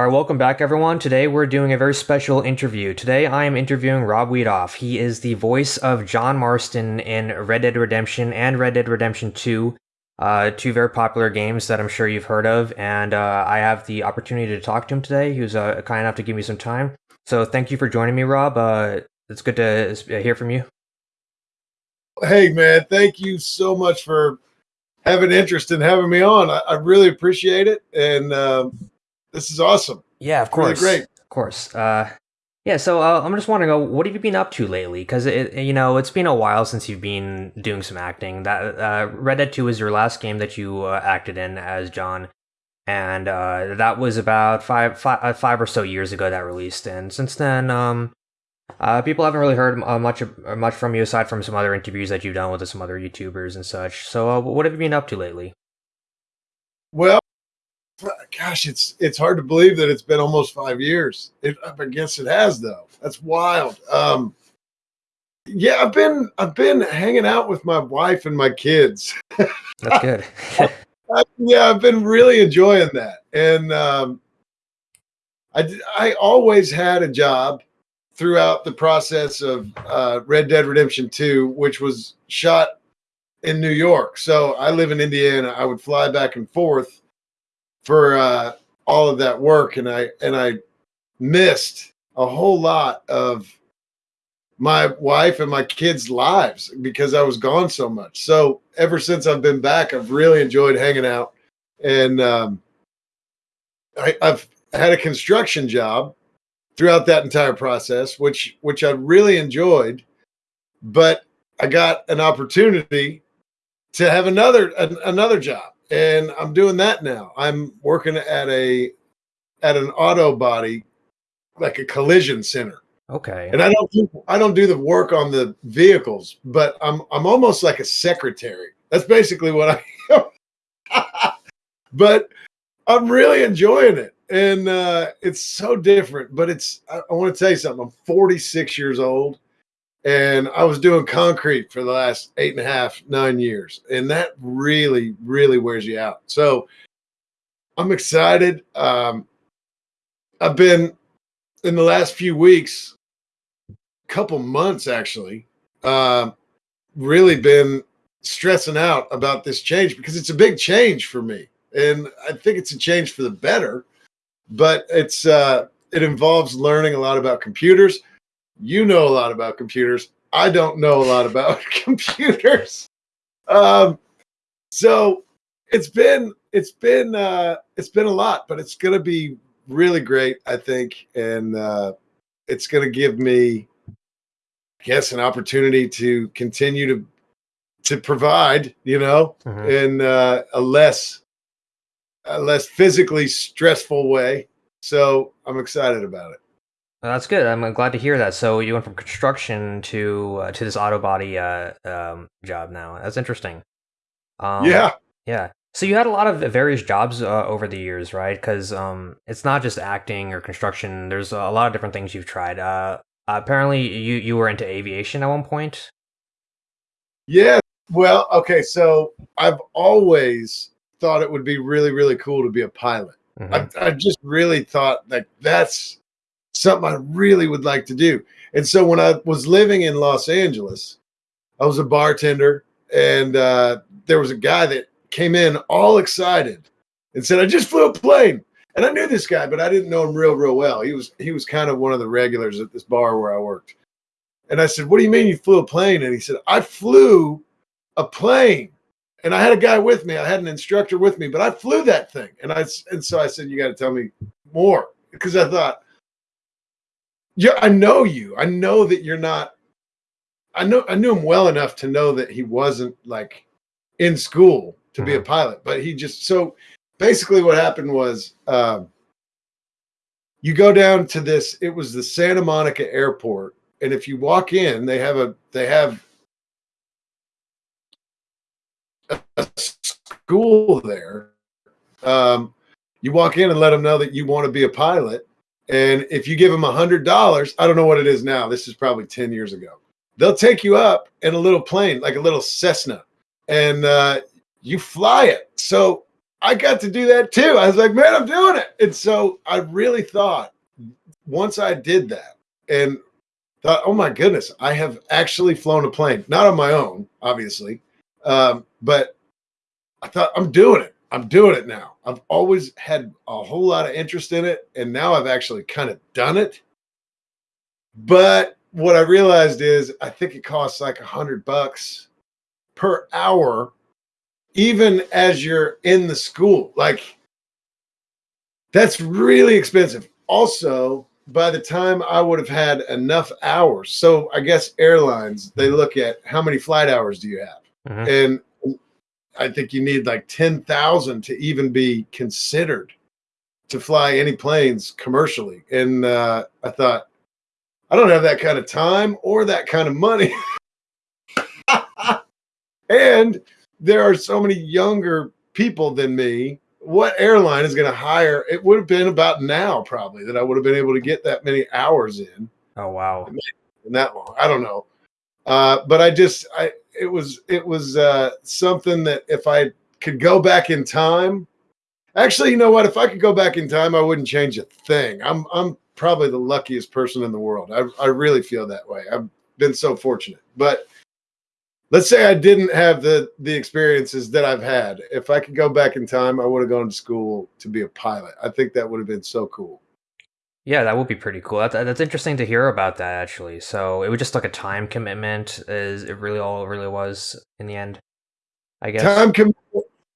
All right, welcome back, everyone. Today we're doing a very special interview. Today I am interviewing Rob Wiethoff. He is the voice of John Marston in Red Dead Redemption and Red Dead Redemption 2, uh, two very popular games that I'm sure you've heard of. And uh, I have the opportunity to talk to him today. He was uh, kind enough to give me some time. So thank you for joining me, Rob. Uh, it's good to hear from you. Hey, man, thank you so much for having interest in having me on. I, I really appreciate it. And, um, this is awesome. Yeah, of course. Really great. Of course. Uh, yeah, so uh, I'm just wondering, what have you been up to lately? Because you know, it's been a while since you've been doing some acting. That uh, Red Dead Two is your last game that you uh, acted in as John, and uh, that was about five, five, uh, five or so years ago that released. And since then, um, uh, people haven't really heard uh, much much from you aside from some other interviews that you've done with some other YouTubers and such. So, uh, what have you been up to lately? Well, gosh, it's it's hard to believe that it's been almost five years. It, I guess it has though. That's wild. Um, yeah, I've been I've been hanging out with my wife and my kids. That's good. I, yeah, I've been really enjoying that, and um, I I always had a job throughout the process of uh, Red Dead Redemption Two, which was shot in New York. So I live in Indiana. I would fly back and forth for uh, all of that work, and I and I missed a whole lot of my wife and my kids' lives because I was gone so much. So ever since I've been back, I've really enjoyed hanging out, and um, I, I've had a construction job throughout that entire process, which which I really enjoyed. But I got an opportunity to have another an, another job and I'm doing that now. I'm working at a at an auto body, like a collision center. Okay. And I don't do, I don't do the work on the vehicles, but I'm I'm almost like a secretary. That's basically what I am. but I'm really enjoying it. And uh, it's so different, but it's I, I want to tell you something. I'm 46 years old and I was doing concrete for the last eight and a half, nine years, and that really, really wears you out. So I'm excited. Um, I've been in the last few weeks, couple months actually, uh, really been stressing out about this change because it's a big change for me, and I think it's a change for the better. But it's uh, it involves learning a lot about computers you know a lot about computers. I don't know a lot about computers. Um, so it's been it's been uh, it's been a lot, but it's going to be really great, I think, and uh, it's going to give me, I guess, an opportunity to continue to to provide, you know, mm-hmm. in uh, a less a less physically stressful way. So I'm excited about it. That's good. I'm glad to hear that. So you went from construction to uh, to this auto body uh, um, job now. That's interesting. Um, yeah, yeah. So you had a lot of various jobs uh, over the years, right? Because um, it's not just acting or construction. There's a lot of different things you've tried. Uh, apparently, you you were into aviation at one point. Yeah. Well, okay. So I've always thought it would be really really cool to be a pilot. Mm-hmm. I, I just really thought that that's something I really would like to do. And so when I was living in Los Angeles, I was a bartender, and uh, there was a guy that came in all excited and said, "I just flew a plane." And I knew this guy, but I didn't know him real, real well. He was he was kind of one of the regulars at this bar where I worked. And I said, "What do you mean you flew a plane?" And he said, "I flew a plane." And I had a guy with me. I had an instructor with me, but I flew that thing. And I and so I said, "You got to tell me more," because I thought yeah, I know you. I know that you're not. I know I knew him well enough to know that he wasn't like in school to be a mm-hmm. pilot, but he just so basically what happened was um, you go down to this. It was the Santa Monica Airport, and if you walk in, they have a they have a school there. Um, you walk in and let them know that you want to be a pilot, and if you give them a hundred dollars, I don't know what it is now. This is probably 10 years ago. They'll take you up in a little plane, like a little Cessna, and uh, you fly it. So I got to do that too. I was like, man, I'm doing it. And so I really thought once I did that and thought, oh my goodness, I have actually flown a plane, not on my own, obviously, um, but I thought I'm doing it. I'm doing it now. I've always had a whole lot of interest in it, and now I've actually kind of done it. But what I realized is I think it costs like a hundred bucks per hour, even as you're in the school. Like that's really expensive. Also, by the time I would have had enough hours, so I guess airlines they look at how many flight hours do you have, Mhm. and I think you need like ten thousand to even be considered to fly any planes commercially. And uh, I thought, I don't have that kind of time or that kind of money. and there are so many younger people than me. What airline is going to hire? It would have been about now, probably, that I would have been able to get that many hours in Oh wow. in that long. I don't know. Uh, but I just, I, it was, it was uh, something that if I could go back in time, actually, you know what? If I could go back in time, I wouldn't change a thing. I'm, I'm probably the luckiest person in the world. I, I really feel that way. I've been so fortunate. But let's say I didn't have the the experiences that I've had. If I could go back in time, I would have gone to school to be a pilot. I think that would have been so cool. Yeah, that would be pretty cool. That's that's interesting to hear about that actually. So it was just like a time commitment, is it really all it really was in the end? I guess. time com-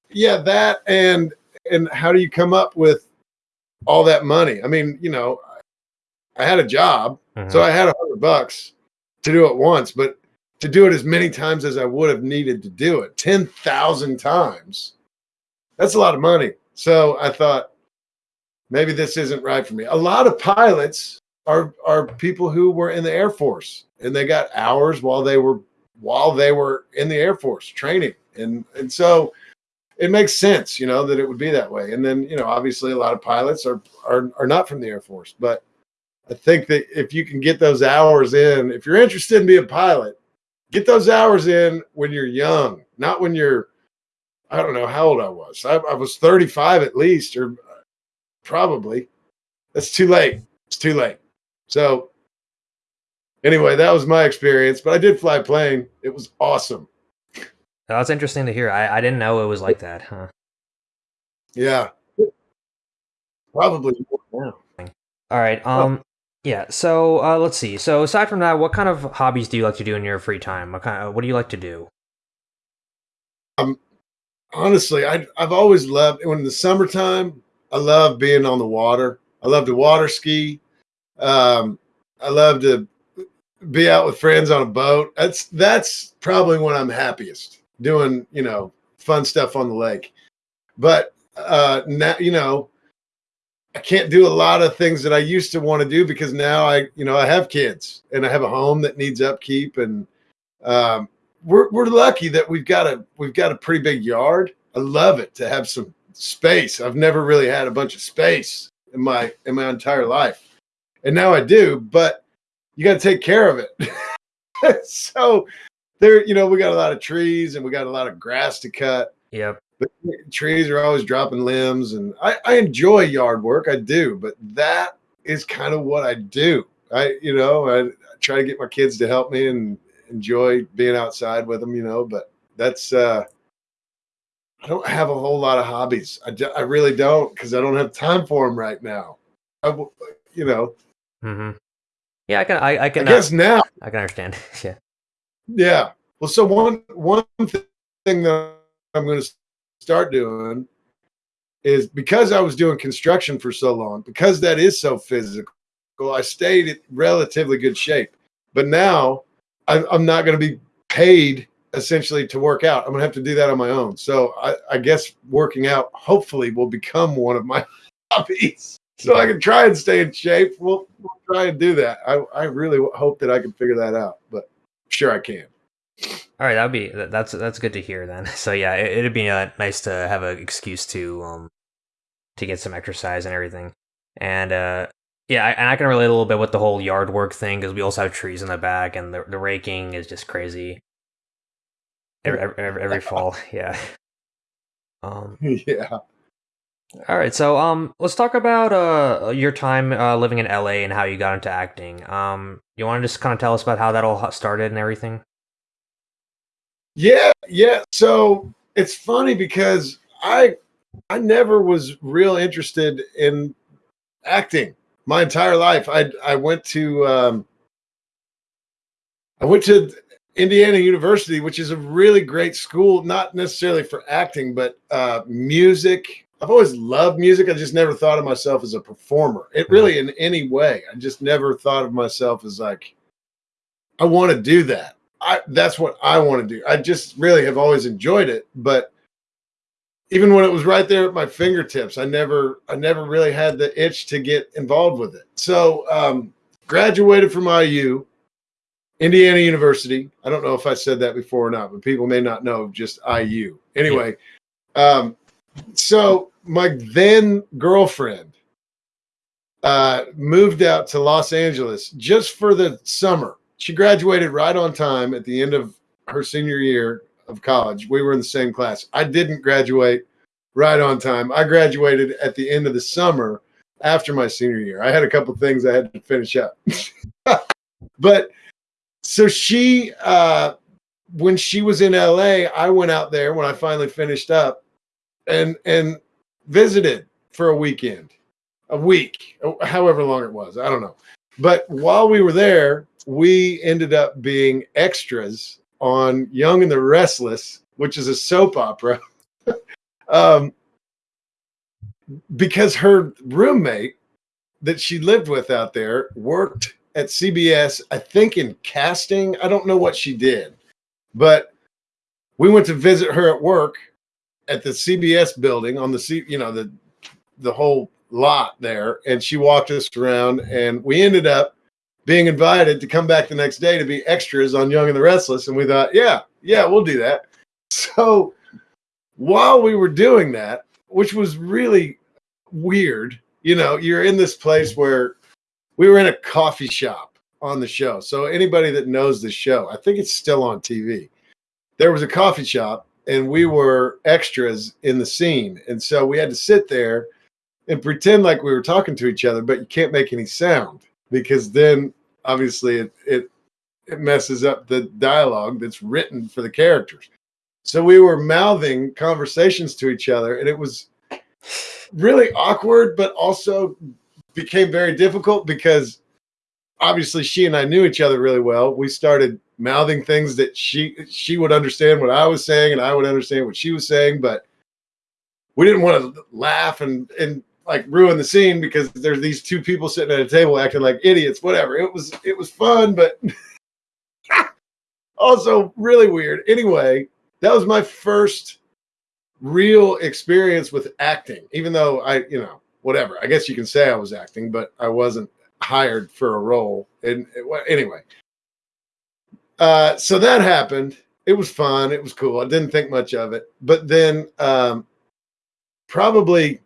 yeah that and and how do you come up with all that money i mean you know i had a job Mhm. so i had a hundred bucks to do it once but to do it as many times as i would have needed to do it 10000 times that's a lot of money so i thought maybe this isn't right for me. A lot of pilots are are people who were in the air force and they got hours while they were while they were in the air force training. And and so it makes sense you know that it would be that way. And then you know obviously a lot of pilots are are, are not from the air force. But i think that if you can get those hours in if you're interested in being a pilot get those hours in when you're young not when you're i don't know how old i was. I, I was 35 at least or probably that's too late it's too late so anyway that was my experience but i did fly a plane it was awesome That's interesting to hear. I, I didn't know it was like that, huh? Yeah. Probably now. All right. Um. Yeah. So uh, let's see. So aside from that, what kind of hobbies do you like to do in your free time? What kind? Of, what do you like to do? Um honestly, I I've always loved when in the summertime, I love being on the water. I love to water ski. Um, I love to be out with friends on a boat. That's that's probably when I'm happiest doing, you know, fun stuff on the lake. But uh now, you know, I can't do a lot of things that I used to want to do because now I, you know, I have kids and I have a home that needs upkeep and um we're we're lucky that we've got a we've got a pretty big yard. I love it to have some space. I've never really had a bunch of space in my in my entire life. And now I do, but you got to take care of it. so there, you know, we got a lot of trees and we got a lot of grass to cut. Yep. But trees are always dropping limbs, and I, I enjoy yard work. I do, but that is kind of what I do. I, you know, I, I try to get my kids to help me and enjoy being outside with them. You know, but that's uh, I don't have a whole lot of hobbies. I, I really don't because I don't have time for them right now. I, you know, hmm Yeah, I can. I, I I can. guess now uh, I can understand. yeah. Yeah. Well, so one one thing that I'm going to start doing is because I was doing construction for so long, because that is so physical, I stayed in relatively good shape. But now I, I'm not going to be paid essentially to work out. I'm to have to do that on my own. So I, I guess working out hopefully will become one of my hobbies. So I can try and stay in shape. We'll, we'll try and do that. I, I really hope that I can figure that out, but sure I can. All right, that'd be that's that's good to hear then. So yeah, it, it'd be uh, nice to have an excuse to um to get some exercise and everything. And uh yeah, I, and I can relate a little bit with the whole yard work thing because we also have trees in the back, and the the raking is just crazy. Every every, every, fall, yeah. Um, yeah. All right, so um, let's talk about uh your time uh, living in LA and how you got into acting. Um, you want to just kind of tell us about how that all started and everything? Yeah, yeah. So it's funny because I I never was real interested in acting my entire life. I I went to um, I went to Indiana University, which is a really great school, not necessarily for acting, but uh, music. I've always loved music. I just never thought of myself as a performer. It really, in any way, I just never thought of myself as like, I want to do that. I that's what I want to do. I just really have always enjoyed it, but even when it was right there at my fingertips, I never I never really had the itch to get involved with it. So um, graduated from IU, Indiana University. I don't know if I said that before or not, but people may not know just IU. Anyway, um, so my then girlfriend uh, moved out to Los Angeles just for the summer. She graduated right on time at the end of her senior year of college. We were in the same class. I didn't graduate right on time. I graduated at the end of the summer after my senior year. I had a couple things I had to finish up. but so she uh when she was in LA, I went out there when I finally finished up and and visited for a weekend. A week, however long it was. I don't know. But while we were there, we ended up being extras on Young and the Restless, which is a soap opera. um, because her roommate that she lived with out there worked at CBS, I think in casting. I don't know what she did, but we went to visit her at work at the CBS building on the C, you know, the the whole lot there, and she walked us around, and we ended up being invited to come back the next day to be extras on Young and the Restless. And we thought, yeah, yeah, we'll do that. So while we were doing that, which was really weird, you know, you're in this place where we were in a coffee shop on the show. So anybody that knows the show, I think it's still on TV. There was a coffee shop and we were extras in the scene. And so we had to sit there and pretend like we were talking to each other, but you can't make any sound because then obviously it it it messes up the dialogue that's written for the characters. So we were mouthing conversations to each other, and it was really awkward, but also became very difficult because obviously she and I knew each other really well. We started mouthing things that she she would understand what I was saying, and I would understand what she was saying, but we didn't want to laugh and and like ruin the scene because there's these two people sitting at a table acting like idiots. Whatever. It was it was fun, but also really weird. Anyway, that was my first real experience with acting. Even though I, you know, whatever. I guess you can say I was acting, but I wasn't hired for a role. And anyway, uh, so that happened. It was fun. It was cool. I didn't think much of it. But then, um, probably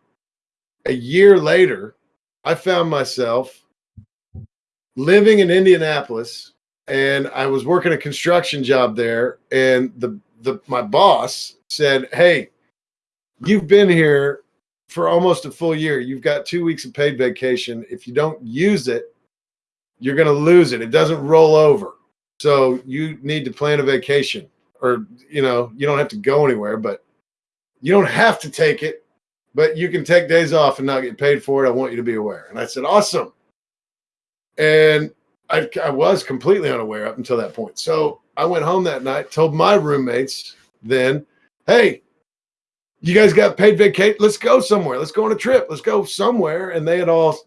a year later, I found myself living in Indianapolis and I was working a construction job there. And the, the, my boss said, Hey, you've been here for almost a full year. You've got two weeks of paid vacation. If you don't use it, you're going to lose it. It doesn't roll over. So you need to plan a vacation or, you know, you don't have to go anywhere, but you don't have to take it but you can take days off and not get paid for it. I want you to be aware. And I said, awesome. And I, I was completely unaware up until that point. So I went home that night, told my roommates then, hey, you guys got paid vacation. Let's go somewhere. Let's go on a trip. Let's go somewhere. And they had all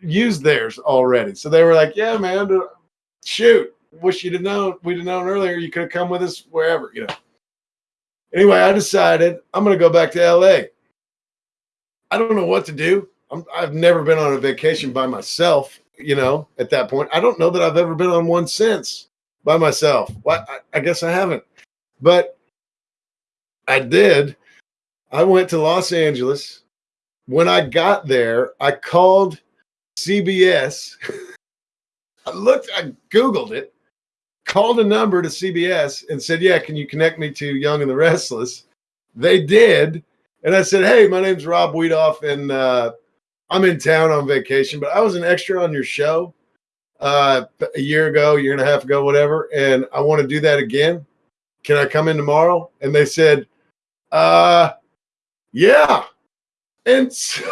used theirs already. So they were like, yeah, man, shoot. Wish you'd have known. We'd have known earlier. You could have come with us wherever, you know. Anyway, I decided I'm going to go back to LA. I don't know what to do. i have never been on a vacation by myself, you know, at that point. I don't know that I've ever been on one since by myself. Well, I, I guess I haven't. But I did. I went to Los Angeles. When I got there, I called CBS. I looked, I Googled it, called a number to CBS and said, Yeah, can you connect me to Young and the Restless? They did and I said, "Hey, my name's Rob Wiethoff, and uh, I'm in town on vacation, but I was an extra on your show uh, a year ago, year and a half ago, whatever, and I want to do that again. Can I come in tomorrow?" And they said, "Uh, yeah." And so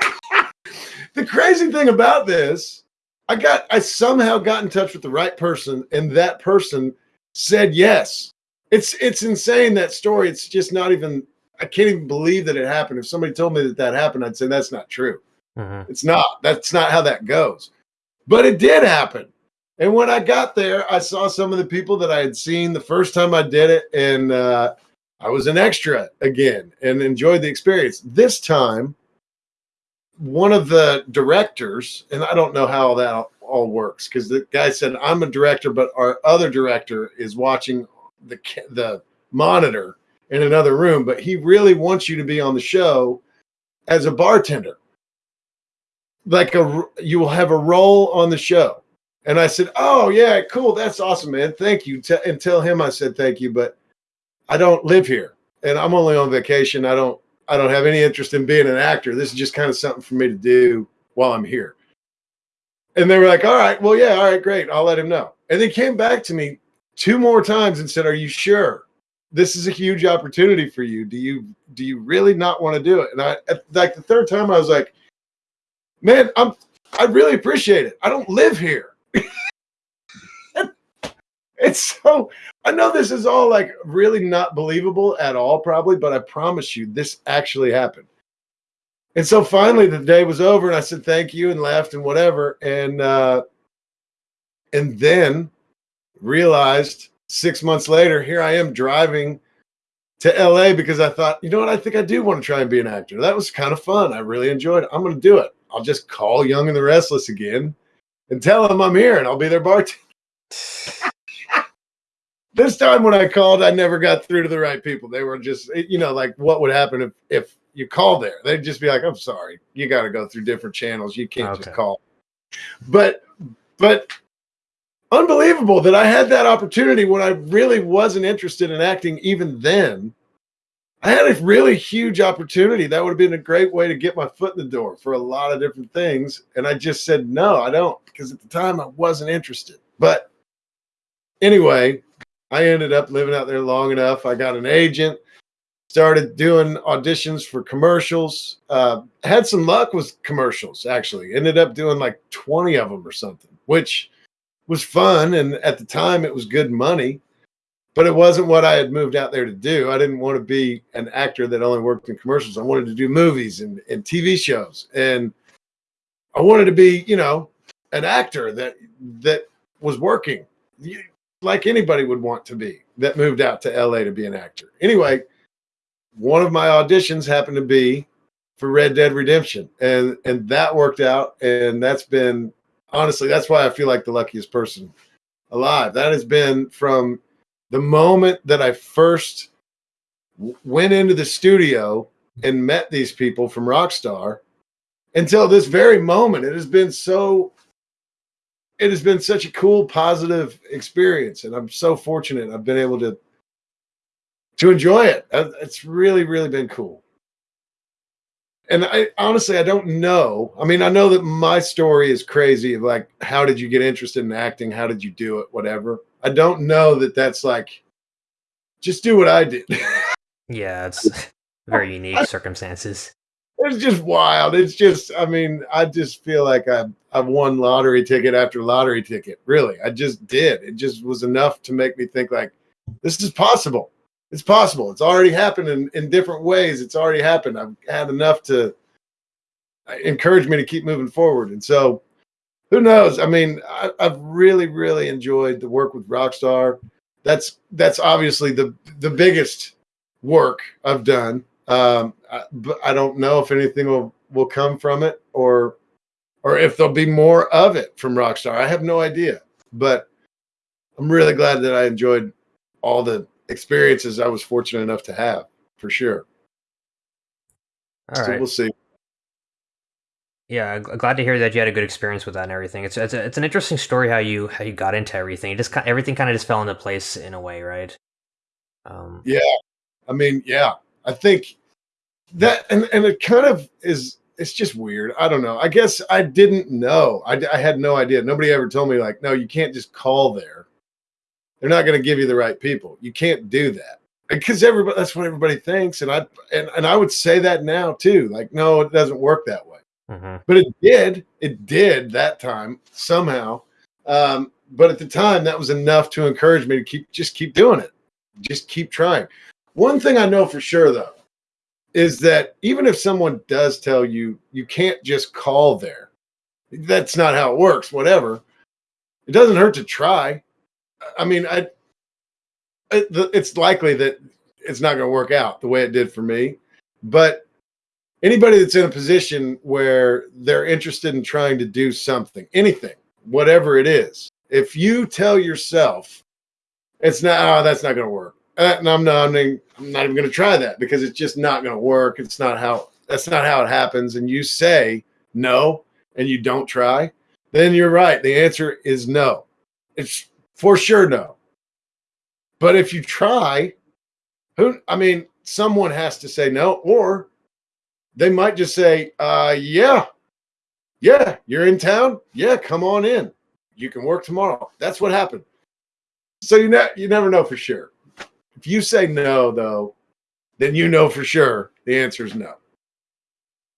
the crazy thing about this, I got I somehow got in touch with the right person, and that person said yes. It's it's insane that story. It's just not even I can't even believe that it happened. If somebody told me that that happened, I'd say that's not true. Mm-hmm. It's not. That's not how that goes. But it did happen. And when I got there, I saw some of the people that I had seen the first time I did it, and uh, I was an extra again and enjoyed the experience. This time, one of the directors, and I don't know how that all works because the guy said I'm a director, but our other director is watching the the monitor in another room, but he really wants you to be on the show as a bartender. Like a you will have a role on the show. And I said, "Oh yeah, cool. That's awesome, man. Thank you." T- and tell him I said thank you, but I don't live here and I'm only on vacation. I don't I don't have any interest in being an actor. This is just kind of something for me to do while I'm here. And they were like, "All right, well, yeah, all right, great. I'll let him know." And they came back to me two more times and said, "Are you sure?" this is a huge opportunity for you. Do you do you really not want to do it? And I like the third time I was like, man, I'm I really appreciate it. I don't live here. it's so I know this is all like really not believable at all, probably, but I promise you this actually happened. And so finally the day was over and I said thank you and left and whatever. And uh and then realized six months later, here I am driving to LA because I thought, you know what, I think I do want to try and be an actor. That was kind of fun. I really enjoyed it. I'm going to do it. I'll just call Young and the Restless again and tell them I'm here and I'll be their bartender. this time when I called, I never got through to the right people. They were just, eh, you know, like what would happen if, if you called there? They'd just be like, I'm sorry, you got to go through different channels. You can't okay. just call. But, but unbelievable that I had that opportunity when I really wasn't interested in acting even then. I had a really huge opportunity. That would have been a great way to get my foot in the door for a lot of different things. And I just said, no, I don't, because at the time I wasn't interested. But anyway, I ended up living out there long enough. I got an agent, started doing auditions for commercials. Uh, had some luck with commercials, actually. Ended up doing like 20 of them or something, which was fun and at the time it was good money but it wasn't what i had moved out there to do i didn't want to be an actor that only worked in commercials i wanted to do movies and, and tv shows and i wanted to be you know an actor that that was working like anybody would want to be that moved out to la to be an actor anyway one of my auditions happened to be for red dead redemption and and that worked out and that's been honestly, that's why I feel like the luckiest person alive. That has been from the moment that I first went into the studio and met these people from Rockstar until this very moment. It has been so it has been such a cool positive experience and I'm so fortunate I've been able to to enjoy it. Uh, it's really really been cool and I honestly I don't know. I mean, I know that my story is crazy of like how did you get interested in acting? How did you do it? Whatever. I don't know that that's like just do what I did. yeah, it's very unique circumstances. It's just wild. It's just I mean, I just feel like I I won lottery ticket after lottery ticket. Really. I just did. It just was enough to make me think like this is possible it's possible. It's already happened in, in different ways. It's already happened. I've had enough to encourage me to keep moving forward. And so who knows? I mean, I, have really, really enjoyed the work with Rockstar. That's that's obviously the the biggest work I've done. Um, I, but I don't know if anything will will come from it or or if there'll be more of it from Rockstar. I have no idea. But I'm really glad that I enjoyed all the experiences I was fortunate enough to have for sure. All so right. we'll see. Yeah, glad to hear that you had a good experience with that and everything. It's it's, a, it's an interesting story how you how you got into everything. It just everything kind of just fell into place in a way, right? Um, yeah, I mean, yeah, I think that and and it kind of is it's just weird. I don't know. I guess I didn't know. I, I had no idea. Nobody ever told me like, no, you can't just call there. They're not going to give you the right people. You can't do that because everybody. That's what everybody thinks, and I and, and I would say that now too. Like, no, it doesn't work that way. Mhm. But it did. It did that time somehow. Um, but at the time, that was enough to encourage me to keep just keep doing it. Just keep trying. One thing I know for sure though is that even if someone does tell you you can't just call there, that's not how it works. Whatever, it doesn't hurt to try. I mean, I it's likely that it's not going to work out the way it did for me, but anybody that's in a position where they're interested in trying to do something, anything, whatever it is, if you tell yourself it's not, oh, that's not going to work, I'm not, I'm not I'm not even going to try that because it's just not going to work. It's not how that's not how it happens. And you say no, and you don't try, then you're right. The answer is no. It's for sure no. But if you try, who I mean, someone has to say no, or they might just say, uh, yeah, yeah, you're in town. Yeah, come on in. You can work tomorrow. That's what happened. So you ne- you never know for sure. If you say no, though, then you know for sure the answer is no.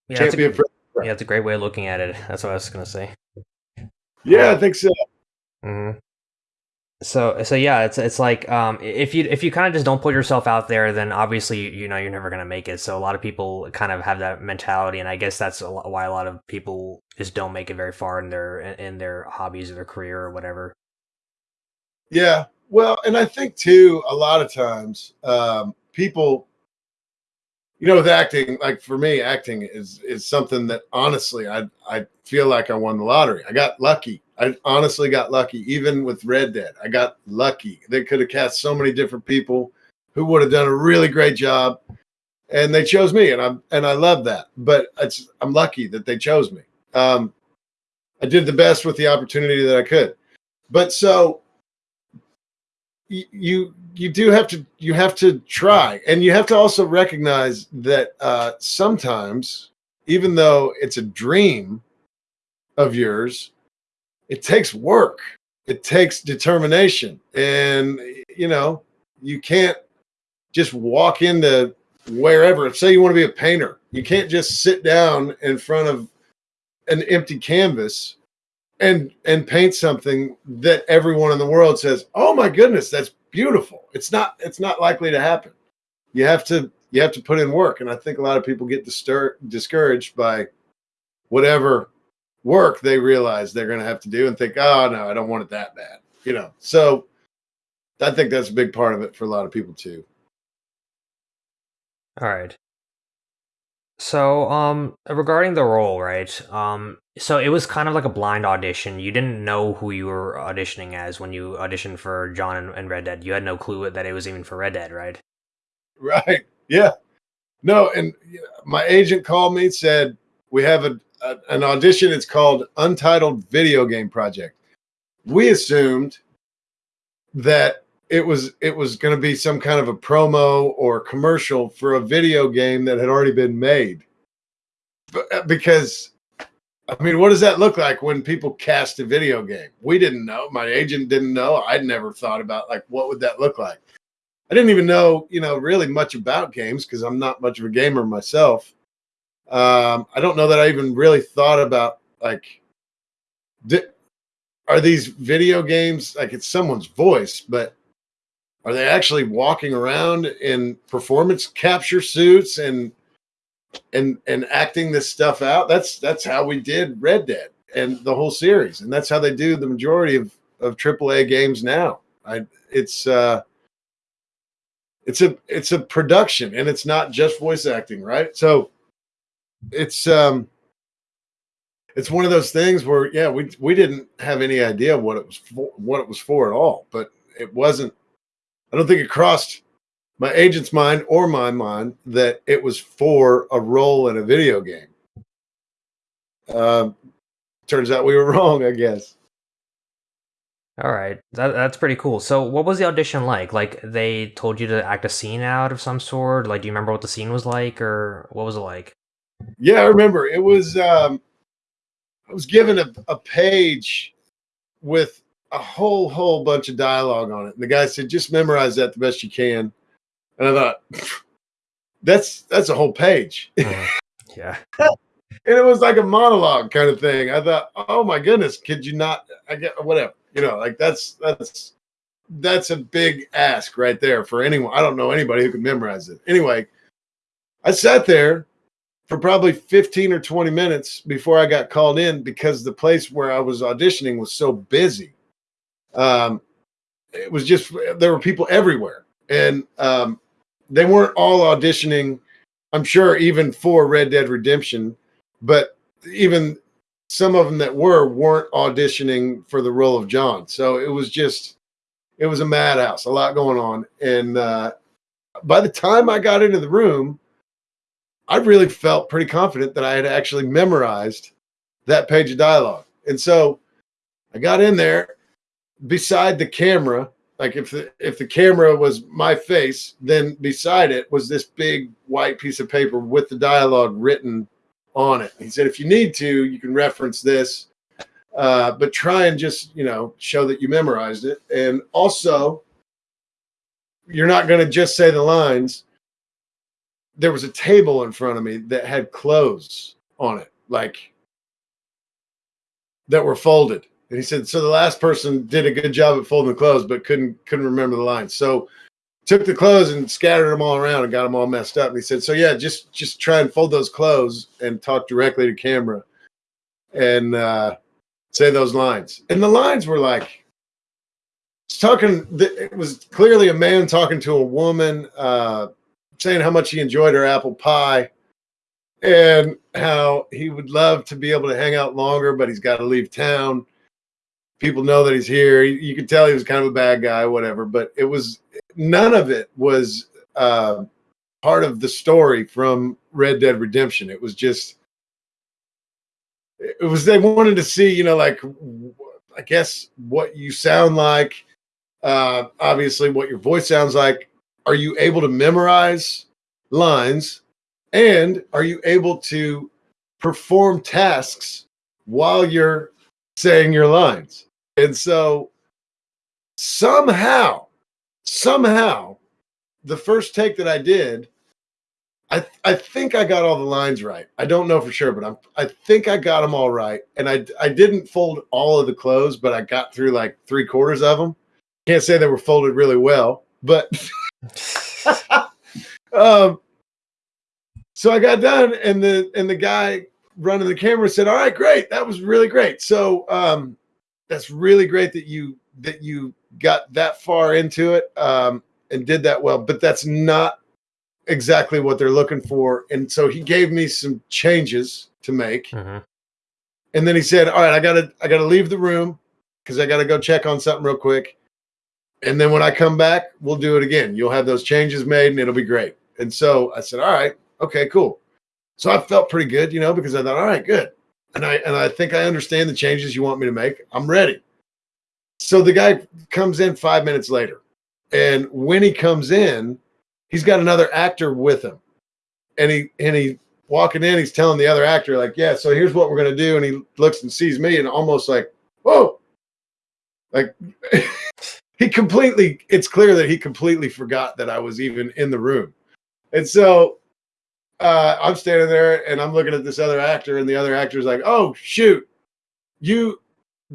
Yeah, Can't that's a, be yeah, that's a great way of looking at it. That's what I was gonna say. Yeah, I think so. hmm So so yeah, it's it's like um, if you if you kind of just don't put yourself out there, then obviously you know you're never gonna make it. So a lot of people kind of have that mentality, and I guess that's a lo- why a lot of people just don't make it very far in their in their hobbies or their career or whatever. Yeah. Well, and I think too, a lot of times, um, people, you know, with acting, like for me, acting is is something that honestly, I I feel like I won the lottery. I got lucky. I honestly got lucky. Even with Red Dead, I got lucky. They could have cast so many different people who would have done a really great job, and they chose me, and I'm and I love that. But it's I'm lucky that they chose me. Um, I did the best with the opportunity that I could. But so you you do have to you have to try. And you have to also recognize that uh sometimes even though it's a dream of yours it takes work. It takes determination. And you know you can't just walk into wherever. Say you want to be a painter you can't just sit down in front of an empty canvas and and paint something that everyone in the world says, "Oh my goodness, that's beautiful." It's not it's not likely to happen. You have to you have to put in work, and I think a lot of people get distur- discouraged by whatever work they realize they're going to have to do, and think, "Oh no, I don't want it that bad," you know. So I think that's a big part of it for a lot of people too. All right. So, um, regarding the role, right? Um, so it was kind of like a blind audition. You didn't know who you were auditioning as when you auditioned for John and, Red Dead. You had no clue that it was even for Red Dead, right? Right? Yeah. No, and my agent called me said we have a, a an audition. It's called Untitled Video Game Project. We assumed that it was it was going to be some kind of a promo or commercial for a video game that had already been made. But, uh, because I mean, what does that look like when people cast a video game? We didn't know. My agent didn't know. I'd never thought about like what would that look like. I didn't even know, you know, really much about games because I'm not much of a gamer myself. Um, I don't know that I even really thought about like, are these video games like it's someone's voice, but are they actually walking around in performance capture suits and and and acting this stuff out? That's that's how we did Red Dead and the whole series, and that's how they do the majority of of AAA games now. I it's uh it's a it's a production and it's not just voice acting right so it's um it's one of those things where yeah we we didn't have any idea what it was for what it was for at all but it wasn't i don't think it crossed my agent's mind or my mind that it was for a role in a video game um turns out we were wrong i guess All right, that, that's pretty cool. So, what was the audition like? Like, they told you to act a scene out of some sort. Like, do you remember what the scene was like, or what was it like? Yeah, I remember. It was um, I was given a, a page with a whole whole bunch of dialogue on it, and the guy said, "Just memorize that the best you can." And I thought, that's that's a whole page. Mhm. yeah. and it was like a monologue kind of thing. I thought, oh my goodness, could you not? I get whatever, you know, like that's that's that's a big ask right there for anyone. I don't know anybody who can memorize it. Anyway, I sat there for probably 15 or 20 minutes before I got called in because the place where I was auditioning was so busy. Um, it was just there were people everywhere, and um, they weren't all auditioning. I'm sure even for Red Dead Redemption, but even some of them that were weren't auditioning for the role of John. So it was just it was a madhouse, a lot going on. And uh, by the time I got into the room, I really felt pretty confident that I had actually memorized that page of dialogue. And so I got in there beside the camera like if the if the camera was my face then beside it was this big white piece of paper with the dialogue written on it. He said if you need to you can reference this uh, but try and just you know show that you memorized it. And also you're not going to just say the lines. There was a table in front of me that had clothes on it like that were folded and he said, so the last person did a good job at folding the clothes, but couldn't couldn't remember the lines. So took the clothes and scattered them all around and got them all messed up. And he said, so yeah, just just try and fold those clothes and talk directly to camera and uh, say those lines. And the lines were like talking. It was clearly a man talking to a woman, uh, saying how much he enjoyed her apple pie and how he would love to be able to hang out longer, but he's got to leave town people know that he's here. You could tell he was kind of a bad guy, whatever. But it was none of it was uh, part of the story from Red Dead Redemption. It was just it was they wanted to see, you know, like I guess what you sound like, uh, obviously what your voice sounds like. Are you able to memorize lines? And are you able to perform tasks while you're saying your lines? And so somehow, somehow, the first take that I did, I I think I got all the lines right. I don't know for sure, but I'm I think I got them all right. And I I didn't fold all of the clothes, but I got through like three quarters of them. Can't say they were folded really well, but um so I got done and the and the guy running the camera said, All right, great. That was really great. So um that's really great that you that you got that far into it um, and did that well. But that's not exactly what they're looking for. And so he gave me some changes to make. Mhm. And then he said, "All right, I gotta I gotta leave the room because I gotta go check on something real quick. And then when I come back, we'll do it again. You'll have those changes made, and it'll be great." And so I said, "All right, okay, cool." So I felt pretty good, you know, because I thought, "All right, good." And I and I think I understand the changes you want me to make. I'm ready. So the guy comes in five minutes later, and when he comes in, he's got another actor with him, and he and he walking in, he's telling the other actor like, "Yeah, so here's what we're gonna do," and he looks and sees me, and almost like, "Whoa!" Like he completely. It's clear that he completely forgot that I was even in the room, and so uh, I'm standing there and I'm looking at this other actor, and the other actor's like, "Oh shoot, you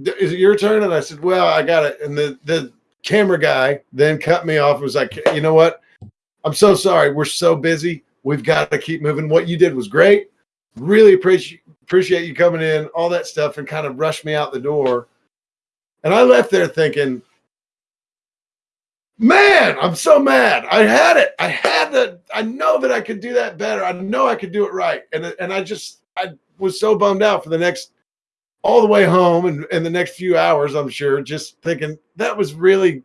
is it your turn?" And I said, "Well, I got it." And the the camera guy then cut me off. and Was like, "You know what? I'm so sorry. We're so busy. We've got to keep moving. What you did was great. Really appreciate appreciate you coming in. All that stuff, and kind of rushed me out the door. And I left there thinking, man, I'm so mad. I had it. I had that. I know that I could do that better. I know I could do it right. And and I just I was so bummed out for the next all the way home and, and the next few hours, I'm sure, just thinking that was really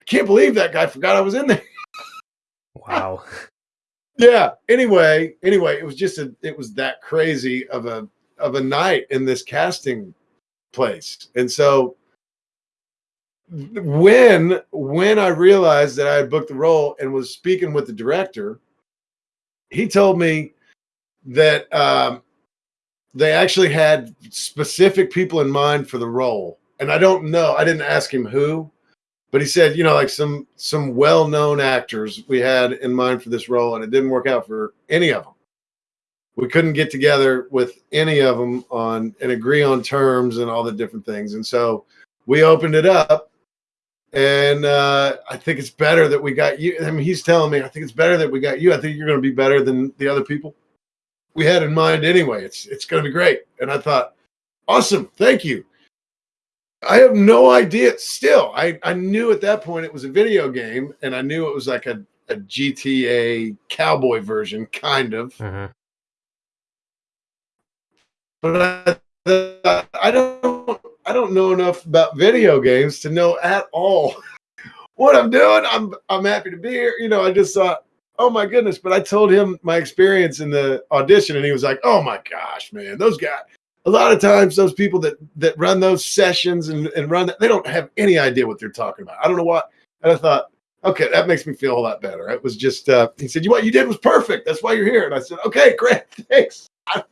I can't believe that guy forgot I was in there. Wow. yeah. Anyway, anyway, it was just a it was that crazy of a of a night in this casting place. And so when when I realized that I had booked the role and was speaking with the director, he told me that um, they actually had specific people in mind for the role, and I don't know. I didn't ask him who, but he said, you know, like some some well-known actors we had in mind for this role, and it didn't work out for any of them. We couldn't get together with any of them on and agree on terms and all the different things, and so we opened it up and uh, I think it's better that we got you. I mean, he's telling me I think it's better that we got you. I think you're going to be better than the other people we had in mind anyway. It's it's going to be great. And I thought, awesome, thank you. I have no idea. Still, I I knew at that point it was a video game, and I knew it was like a a GTA cowboy version, kind of. Mm-hmm. But I, I don't I don't know enough about video games to know at all what I'm doing. I'm I'm happy to be here. You know, I just thought, oh my goodness. But I told him my experience in the audition, and he was like, oh my gosh, man, those guys. A lot of times, those people that that run those sessions and, and run that, they don't have any idea what they're talking about. I don't know what. And I thought, okay, that makes me feel a lot better. It was just uh, he said, you what you did was perfect. That's why you're here. And I said, okay, great, thanks. I,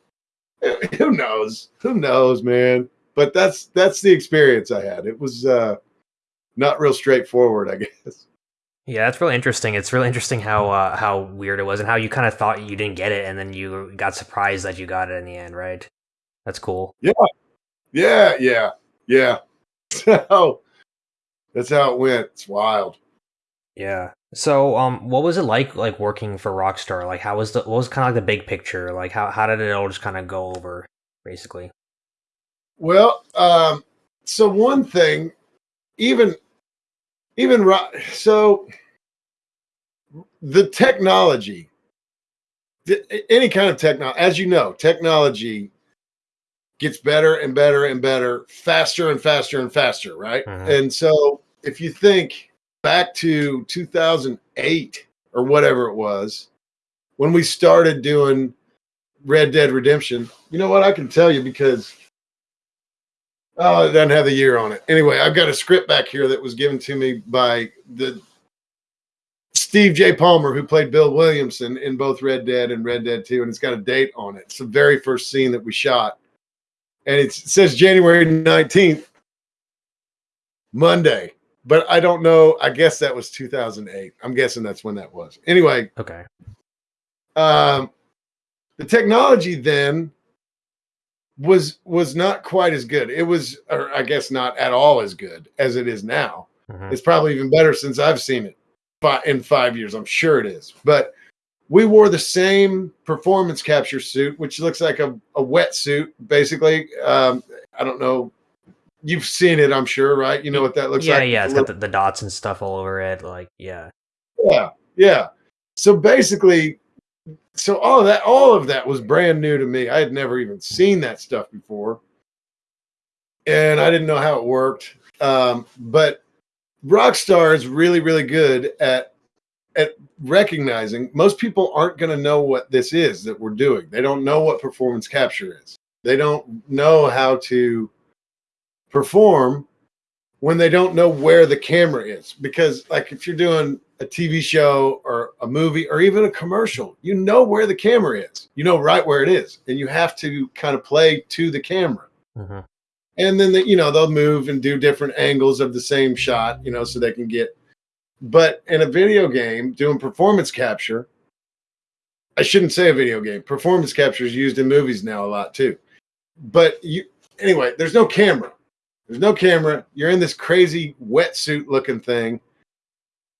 who knows? Who knows, man? But that's that's the experience I had. It was uh, not real straightforward, I guess. Yeah, that's really interesting. It's really interesting how uh, how weird it was and how you kind of thought you didn't get it, and then you got surprised that you got it in the end, right? That's cool. Yeah, yeah, yeah, yeah. So that's how it went. It's wild. Yeah. So, um, what was it like, like working for Rockstar? Like, how was the what was kind of like the big picture? Like, how how did it all just kind of go over, basically? Well, um, so one thing, even even so, the technology, any kind of technology, as you know, technology gets better and better and better, faster and faster and faster, right? Mm-hmm. And so, if you think back to 2008 or whatever it was, when we started doing Red Dead Redemption, you know what? I can tell you because Oh, it doesn't have the year on it. Anyway, I've got a script back here that was given to me by the Steve J. Palmer, who played Bill Williamson in both Red Dead and Red Dead 2, and it's got a date on it. It's the very first scene that we shot. And it says January 19th, Monday. But I don't know. I guess that was 2008. I'm guessing that's when that was. Anyway. Okay. Um, the technology then was was not quite as good. It was, or I guess not at all as good as it is now. Mm-hmm. It's probably even better since I've seen it but in five years. I'm sure it is. But we wore the same performance capture suit, which looks like a, a wetsuit, basically. Um, I don't know. You've seen it, I'm sure, right? You know what that looks yeah, like. Yeah, yeah. It's got the, the dots and stuff all over it. Like, yeah. Yeah, yeah. So basically, so all of that all of that was brand new to me. I had never even seen that stuff before. And i didn't know how it worked. Um, but rockstar is really really good at at recognizing most people aren't going to know what this is that we're doing. They don't know what performance capture is. They don't know how to perform when they don't know where the camera is. Because like if you're doing a TV show or a movie or even a commercial, you know where the camera is. You know right where it is, and you have to kind of play to the camera. Mm-hmm. And then the, you know they'll move and do different angles of the same shot, you know, so they can get. But in a video game, doing performance capture, I shouldn't say a video game. Performance capture is used in movies now a lot too. But you anyway, there's no camera. There's no camera. You're in this crazy wetsuit looking thing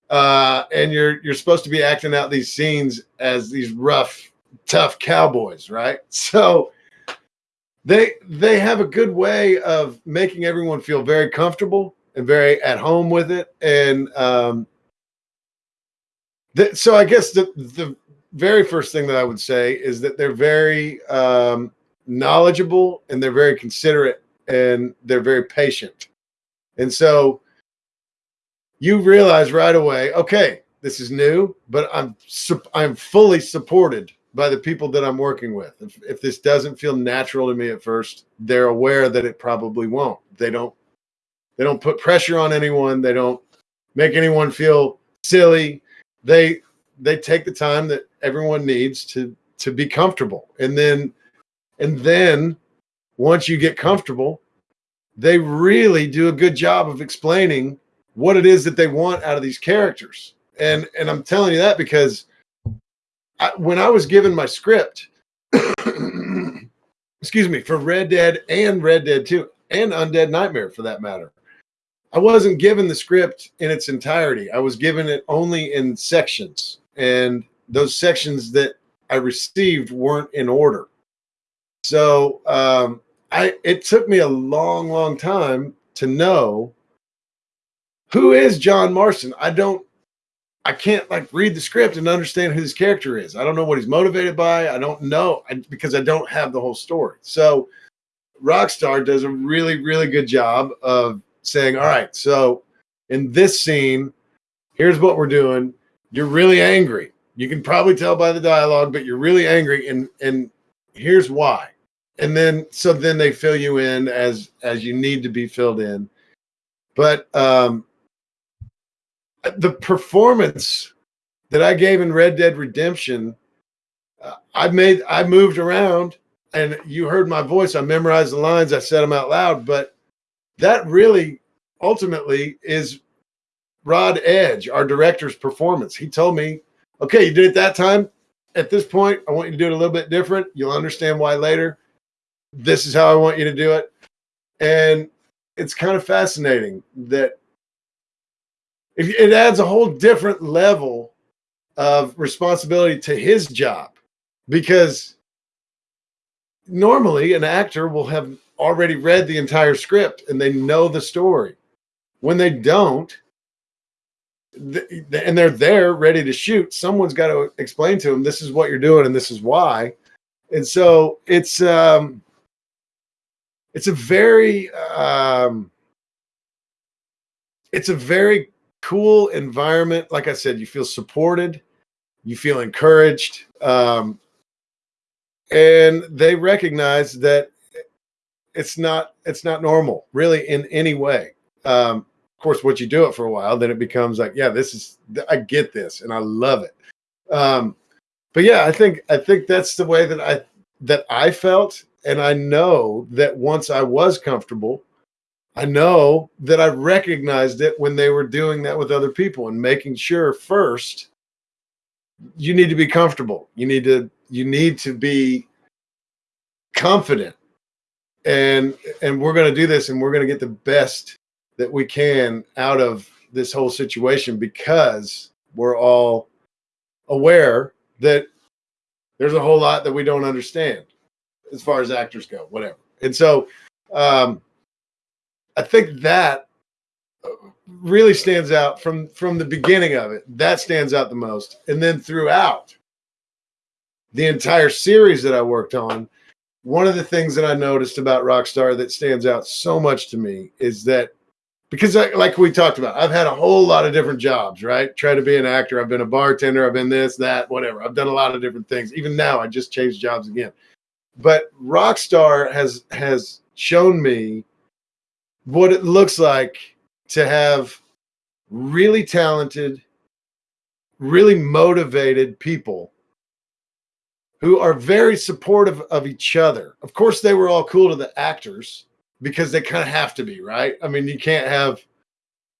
uh, and you're you're supposed to be acting out these scenes as these rough, tough cowboys, right? So they they have a good way of making everyone feel very comfortable and very at home with it, and um, th- so I guess the the very first thing that I would say is that they're very um, knowledgeable and they're very considerate and they're very patient, and so you realize right away, okay, this is new, but I'm I'm fully supported by the people that I'm working with. If, if this doesn't feel natural to me at first, they're aware that it probably won't. They don't They don't put pressure on anyone. They don't make anyone feel silly. They they take the time that everyone needs to to be comfortable. And then and then once you get comfortable, they really do a good job of explaining what it is that they want out of these characters. And and I'm telling you that because I, when I was given my script, excuse me, for Red Dead and Red Dead 2 and Undead Nightmare for that matter, I wasn't given the script in its entirety. I was given it only in sections. And those sections that I received weren't in order. So um, I it took me a long, long time to know who is John Marston. I don't I can't like read the script and understand who his character is. I don't know what he's motivated by. I don't know because I don't have the whole story. So Rockstar does a really, really good job of saying, all right, so in this scene, here's what we're doing. You're really angry. You can probably tell by the dialogue, but you're really angry, and and here's why. And then so then they fill you in as as you need to be filled in. But um the performance that I gave in Red Dead Redemption, uh, I made, I moved around, and you heard my voice. I memorized the lines. I said them out loud. But that really, ultimately, is Rod Edge, our director's performance. He told me, "Okay, you did it that time. At this point, I want you to do it a little bit different. You'll understand why later. This is how I want you to do it." And it's kind of fascinating that it adds a whole different level of responsibility to his job because normally an actor will have already read the entire script and they know the story. When they don't, and they're there ready to shoot, someone's got to explain to them this is what you're doing and this is why. And so it's um it's a very um it's a very cool environment. Like I said, you feel supported, you feel encouraged, um, and they recognize that it's not it's not normal really in any way. Um, of course, once you do it for a while, then it becomes like, yeah, this is I get this and I love it. Um, but yeah, I think I think that's the way that I that I felt, and I know that once I was comfortable I know that I recognized it when they were doing that with other people and making sure first you need to be comfortable. You need to you need to be confident. And and we're going to do this and we're going to get the best that we can out of this whole situation because we're all aware that there's a whole lot that we don't understand as far as actors go, whatever. And so um I think that really stands out from from the beginning of it. That stands out the most, and then throughout the entire series that I worked on, one of the things that I noticed about Rockstar that stands out so much to me is that because I, like we talked about, I've had a whole lot of different jobs, right? Try to be an actor. I've been a bartender. I've been this, that, whatever. I've done a lot of different things. Even now, I just changed jobs again. But Rockstar has has shown me what it looks like to have really talented, really motivated people who are very supportive of each other. Of course, they were all cool to the actors because they kind of have to be, right? I mean, you can't have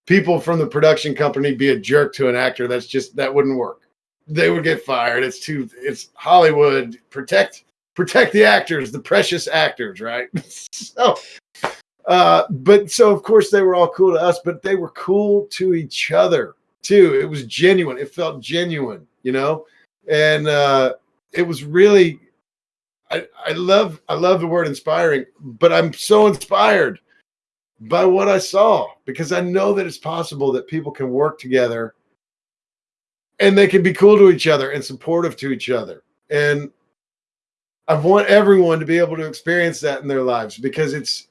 people from the production company be a jerk to an actor. That's just that wouldn't work. They would get fired. It's too it's Hollywood. Protect protect the actors, the precious actors, right? so uh, but so of course they were all cool to us, but they were cool to each other too. It was genuine. It felt genuine, you know, and uh, it was really. I, I love I love the word inspiring, but I'm so inspired by what I saw because I know that it's possible that people can work together and they can be cool to each other and supportive to each other. And I want everyone to be able to experience that in their lives because it's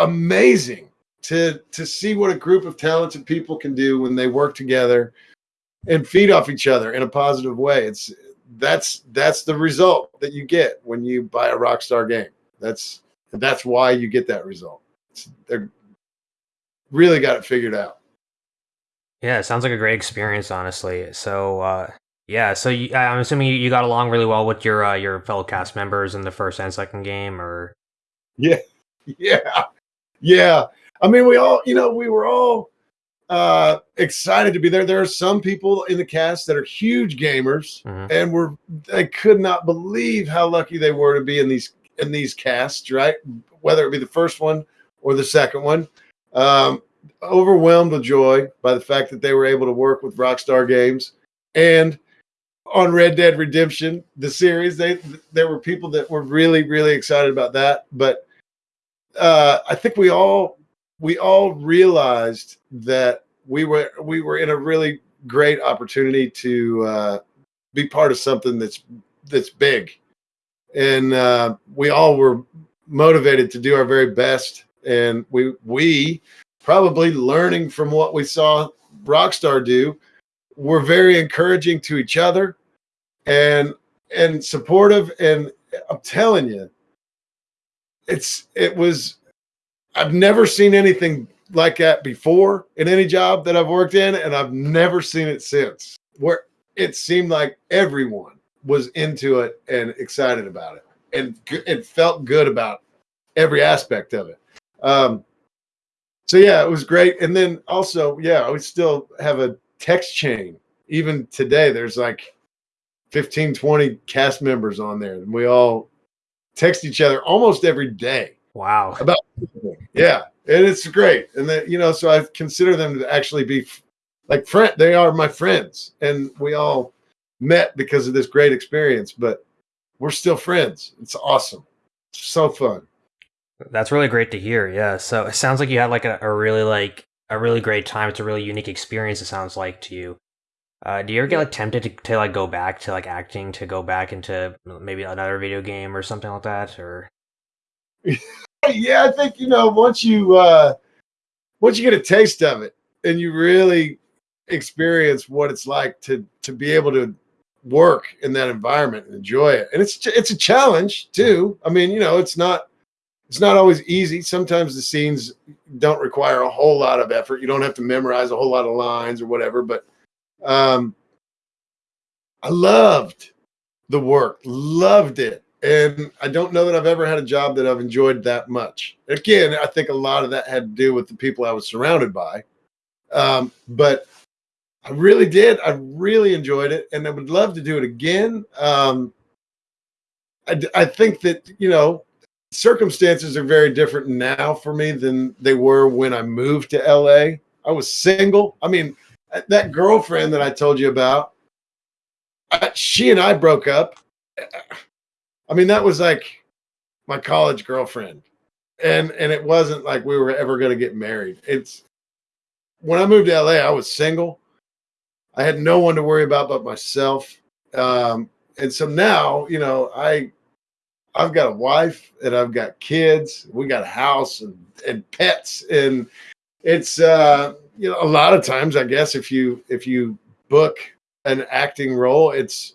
amazing to to see what a group of talented people can do when they work together and feed off each other in a positive way. It's that's that's the result that you get when you buy a Rockstar game. That's that's why you get that result. It's, they're really got it figured out. Yeah, it sounds like a great experience, honestly. So, uh, yeah, so you, I'm assuming you got along really well with your uh, your fellow cast members in the first and second game, or yeah, yeah, yeah. I mean, we all, you know, we were all uh, excited to be there. There are some people in the cast that are huge gamers, mm-hmm. and were they could not believe how lucky they were to be in these in these casts, right? Whether it be the first one or the second one. Um, overwhelmed with joy by the fact that they were able to work with Rockstar Games and on Red Dead Redemption, the series. They there were people that were really really excited about that, but uh, I think we all we all realized that we were we were in a really great opportunity to uh, be part of something that's that's big, and uh, we all were motivated to do our very best. And we we probably learning from what we saw Rockstar do, were very encouraging to each other, and and supportive. And I'm telling you, it's it was I've never seen anything like that before in any job that I've worked in, and I've never seen it since. Where it seemed like everyone was into it and excited about it, and it felt good about every aspect of it. Um, so yeah, it was great. And then also, yeah, we still have a text chain. Even today, there's like 15, 20 cast members on there, and we all text each other almost every day Wow. About yeah, and it's great. And then you know, so I consider them to actually be like friend. They are my friends, and we all met because of this great experience. But we're still friends. It's awesome. It's so fun. That's really great to hear. Yeah. So it sounds like you had like a, a really like a really great time. It's a really unique experience. It sounds like to you. Uh, do you ever get like tempted to, to like go back to like acting to go back into maybe another video game or something like that or yeah, I think you know once you uh once you get a taste of it and you really experience what it's like to to be able to work in that environment and enjoy it. And it's it's a challenge too. I mean, you know, it's not it's not always easy. Sometimes the scenes don't require a whole lot of effort. You don't have to memorize a whole lot of lines or whatever, but um I loved the work, loved it and I don't know that I've ever had a job that I've enjoyed that much. Again, I think a lot of that had to do with the people I was surrounded by. Um, but I really did. I really enjoyed it, and I would love to do it again. Um, I, I think that you know circumstances are very different now for me than they were when I moved to LA. I was single. I mean, that girlfriend that I told you about, I, she and I broke up I mean, that was like my college girlfriend. And and it wasn't like we were ever going to get married. It's when I moved to LA, I was single. I had no one to worry about but myself. Um, and so now, you know, I I've got a wife and I've got kids. We got a house and, and pets. And it's uh, you know, a lot of times I guess if you if you book an acting role, it's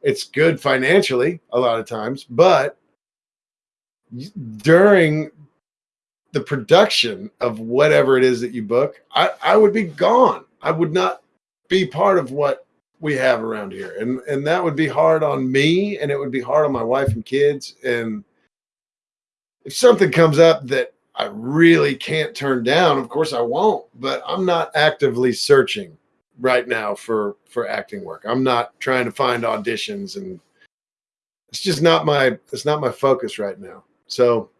it's good financially a lot of times, but during the production of whatever it is that you book, I, I would be gone. I would not be part of what we have around here. And and that would be hard on me and it would be hard on my wife and kids. And if something comes up that I really can't turn down, of course I won't, but I'm not actively searching right now for for acting work. I'm not trying to find auditions and it's just not my it's not my focus right now. So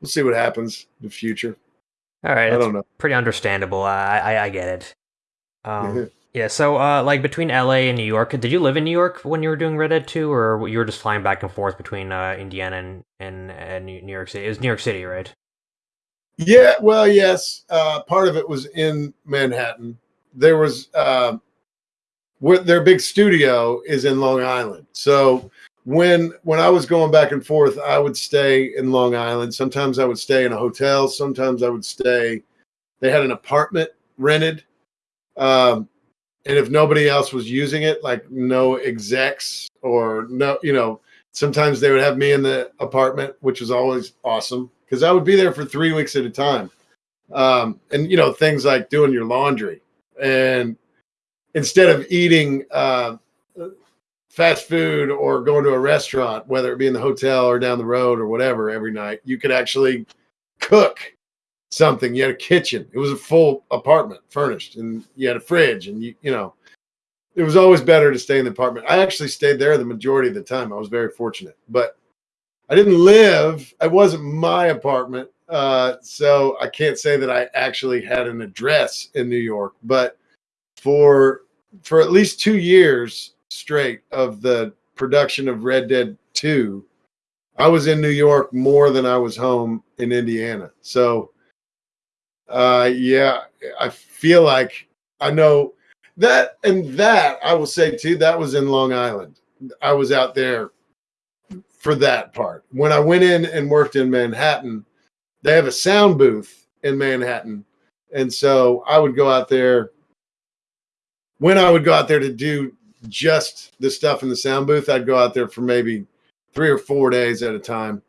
we'll see what happens in the future. All right, I don't know. Pretty understandable. I I, I get it. Um, yeah. So, uh, like between LA and New York, did you live in New York when you were doing Red Dead Two, or you were just flying back and forth between uh, Indiana and, and and New York City? It was New York City, right? Yeah. Well, yes. Uh, part of it was in Manhattan, there was uh, where their big studio is in Long Island. So when when I was going back and forth, I would stay in Long Island. Sometimes I would stay in a hotel. Sometimes I would stay. They had an apartment rented, um, and if nobody else was using it, like no execs or no, you know, sometimes they would have me in the apartment, which was always awesome because I would be there for three weeks at a time. um, and you know things like doing your laundry, and instead of eating uh, fast food or going to a restaurant, whether it be in the hotel or down the road or whatever, every night, you could actually cook something. You had a kitchen. It was a full apartment, furnished, and you had a fridge, and you you know, it was always better to stay in the apartment. I actually stayed there the majority of the time. I was very fortunate, but I didn't live. It wasn't my apartment, uh, so I can't say that I actually had an address in New York. But for for at least two years straight of the production of Red Dead Two, I was in New York more than I was home in Indiana. So uh, yeah, I feel like I know that, and that I will say too. That was in Long Island. I was out there for that part. When I went in and worked in Manhattan, they have a sound booth in Manhattan, and so I would go out there. When I would go out there to do just the stuff in the sound booth, I'd go out there for maybe three or four days at a time,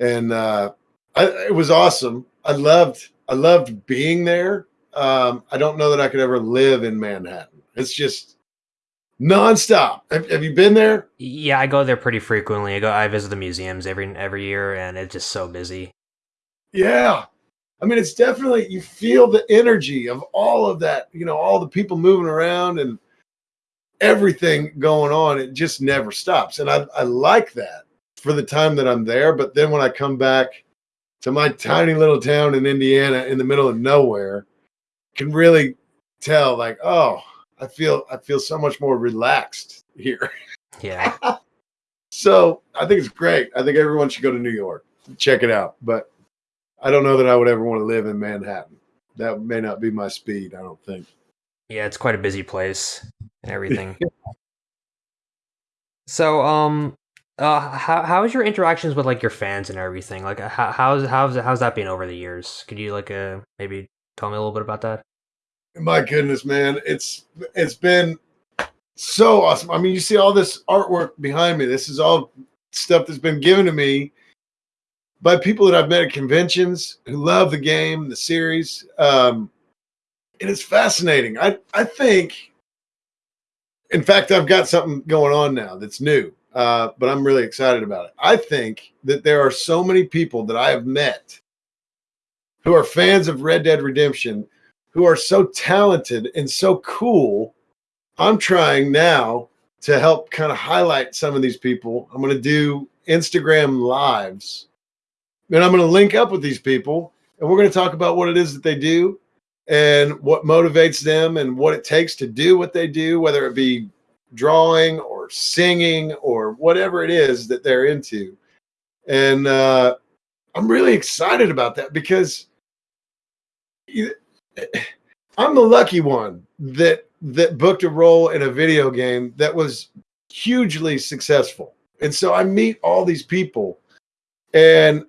and uh, I, it was awesome. I loved I loved being there. Um, I don't know that I could ever live in Manhattan. It's just nonstop. Have, have you been there? Yeah, I go there pretty frequently. I go, I visit the museums every every year, and it's just so busy. Yeah, I mean, it's definitely you feel the energy of all of that. You know, all the people moving around and everything going on. It just never stops, and I I like that for the time that I'm there. But then when I come back to my tiny little town in Indiana in the middle of nowhere can really tell like oh I feel I feel so much more relaxed here. Yeah. so I think it's great. I think everyone should go to New York. Check it out. But I don't know that I would ever want to live in Manhattan. That may not be my speed, I don't think. Yeah, it's quite a busy place and everything. so um uh, how how's your interactions with like your fans and everything? Like, how how's how's how's that been over the years? Could you like uh maybe tell me a little bit about that? My goodness, man, it's it's been so awesome. I mean, you see all this artwork behind me. This is all stuff that's been given to me by people that I've met at conventions who love the game, the series. Um, and it's fascinating. I I think, in fact, I've got something going on now that's new uh, but I'm really excited about it. I think that there are so many people that I have met who are fans of Red Dead Redemption who are so talented and so cool. I'm trying now to help kind of highlight some of these people. I'm going to do Instagram lives and I'm going to link up with these people and we're going to talk about what it is that they do and what motivates them and what it takes to do what they do, whether it be drawing or singing or whatever it is that they're into. And uh, I'm really excited about that because I'm the lucky one that that booked a role in a video game that was hugely successful. And so I meet all these people and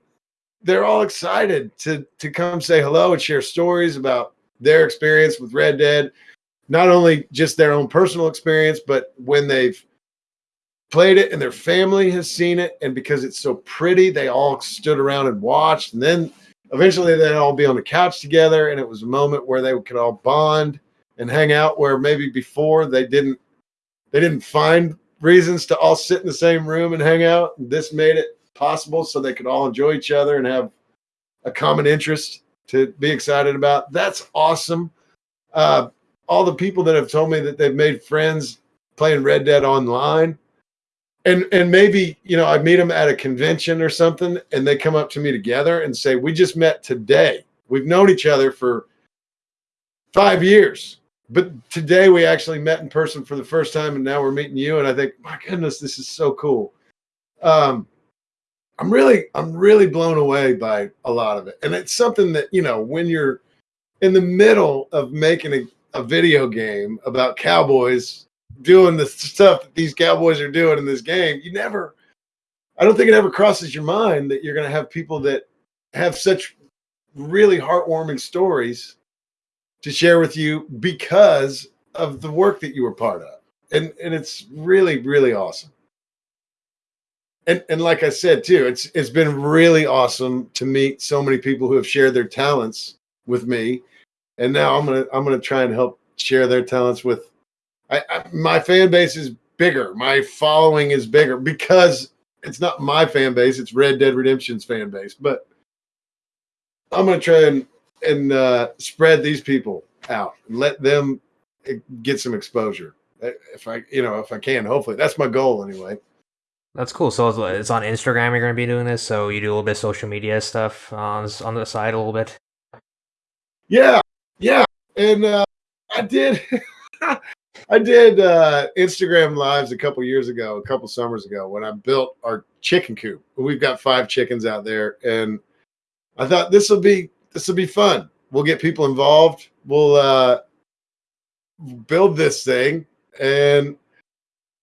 they're all excited to to come say hello and share stories about their experience with Red Dead not only just their own personal experience, but when they've played it and their family has seen it, and because it's so pretty, they all stood around and watched. And then eventually they'd all be on the couch together, and it was a moment where they could all bond and hang out where maybe before they didn't they didn't find reasons to all sit in the same room and hang out. This made it possible so they could all enjoy each other and have a common interest to be excited about. That's awesome. Uh, all the people that have told me that they've made friends playing Red Dead online. And and maybe, you know, I meet them at a convention or something and they come up to me together and say, "We just met today. We've known each other for 5 years, but today we actually met in person for the first time and now we're meeting you and I think, "My goodness, this is so cool." Um I'm really I'm really blown away by a lot of it. And it's something that, you know, when you're in the middle of making a a video game about cowboys doing the stuff that these cowboys are doing in this game, you never, I don't think it ever crosses your mind that you're going to have people that have such really heartwarming stories to share with you because of the work that you were part of. And, and it's really, really awesome. And, and like I said too, it's it's been really awesome to meet so many people who have shared their talents with me, and now I'm gonna I'm gonna try and help share their talents with. I, I my fan base is bigger. My following is bigger because it's not my fan base; it's Red Dead Redemption's fan base. But I'm gonna try and and uh, spread these people out and let them get some exposure if I you know if I can. Hopefully, that's my goal anyway. That's cool. So it's on Instagram. You're going to be doing this. So you do a little bit of social media stuff on on the side a little bit. Yeah, yeah, and uh, I did. I did uh, Instagram lives a couple years ago, a couple summers ago, when I built our chicken coop. We've got five chickens out there, and I thought this will be this will be fun. We'll get people involved. We'll uh, build this thing, and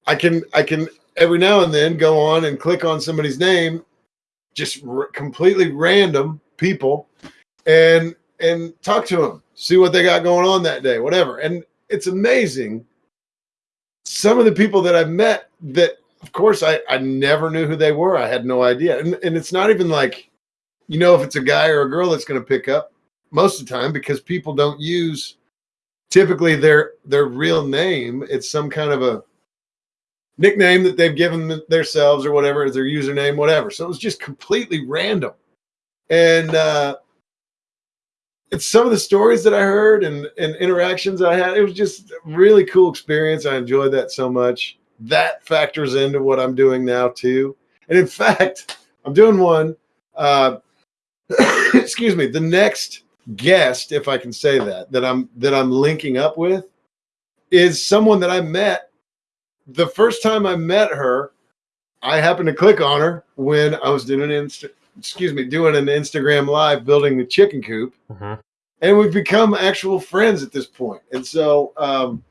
I can I can every now and then go on and click on somebody's name, just completely random people, and and talk to them, see what they got going on that day, whatever. And it's amazing. Some of the people that I've met that, of course, I, I never knew who they were. I had no idea. And, and it's not even like, you know, if it's a guy or a girl that's going to pick up most of the time because people don't use typically their their real name. It's some kind of a nickname that they've given themselves or whatever their username, whatever. So it was just completely random. And uh, it's some of the stories that I heard and, and interactions I had. It was just really cool experience. I enjoyed that so much. That factors into what I'm doing now too. And in fact, I'm doing one. Uh, excuse me. The next guest, if I can say that, that I'm that I'm linking up with, is someone that I met the first time I met her. I happened to click on her when I was doing an insta excuse me, doing an Instagram live building the chicken coop. Mm-hmm. And we've become actual friends at this point. And so um,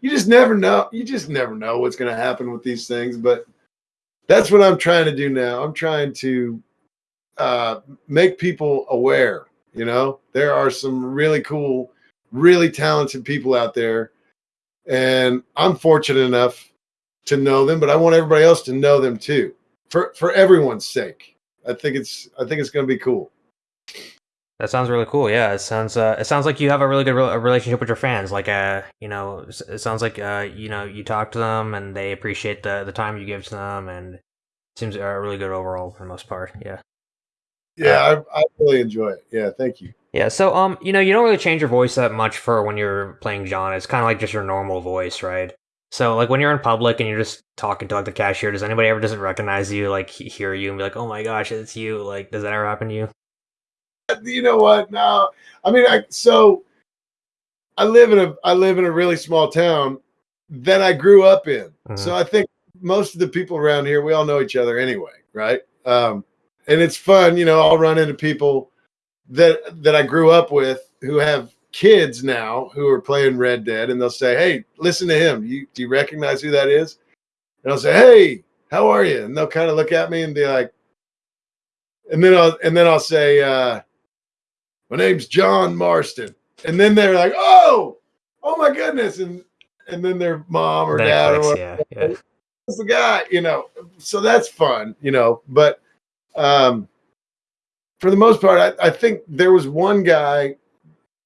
you just never know. You just never know what's going to happen with these things. But that's what I'm trying to do now. I'm trying to uh, make people aware. You know, there are some really cool, really talented people out there. And I'm fortunate enough to know them, but I want everybody else to know them too for for everyone's sake. I think it's I think it's going to be cool. That sounds really cool. Yeah, it sounds uh, it sounds like you have a really good re- relationship with your fans. Like, uh, you know, it sounds like uh, you know, you talk to them and they appreciate the the time you give to them, and it seems uh, really good overall for the most part. Yeah. Yeah, I, I really enjoy it. Yeah, thank you. Yeah, so um, you know, you don't really change your voice that much for when you're playing John. It's kind of like just your normal voice, right? So like when you're in public and you're just talking to like the cashier, does anybody ever doesn't recognize you, like hear you and be like, "Oh my gosh, it's you"? Like, does that ever happen to you? You know what? No, I mean, I so I live in a I live in a really small town that I grew up in. Mm-hmm. So I think most of the people around here, we all know each other anyway, right? Um, and it's fun, you know. I'll run into people that that I grew up with who have kids now who are playing Red Dead, and they'll say, "Hey, listen to him. You do you recognize who that is?" And I'll say, "Hey, how are you?" And they'll kind of look at me and be like, and then I'll and then I'll say, uh, "My name's John Marston," and then they're like, "Oh, oh my goodness!" and and then their mom or dad or whatever, yeah, yeah. the guy, you know. So that's fun, you know. But um, for the most part, I, I think there was one guy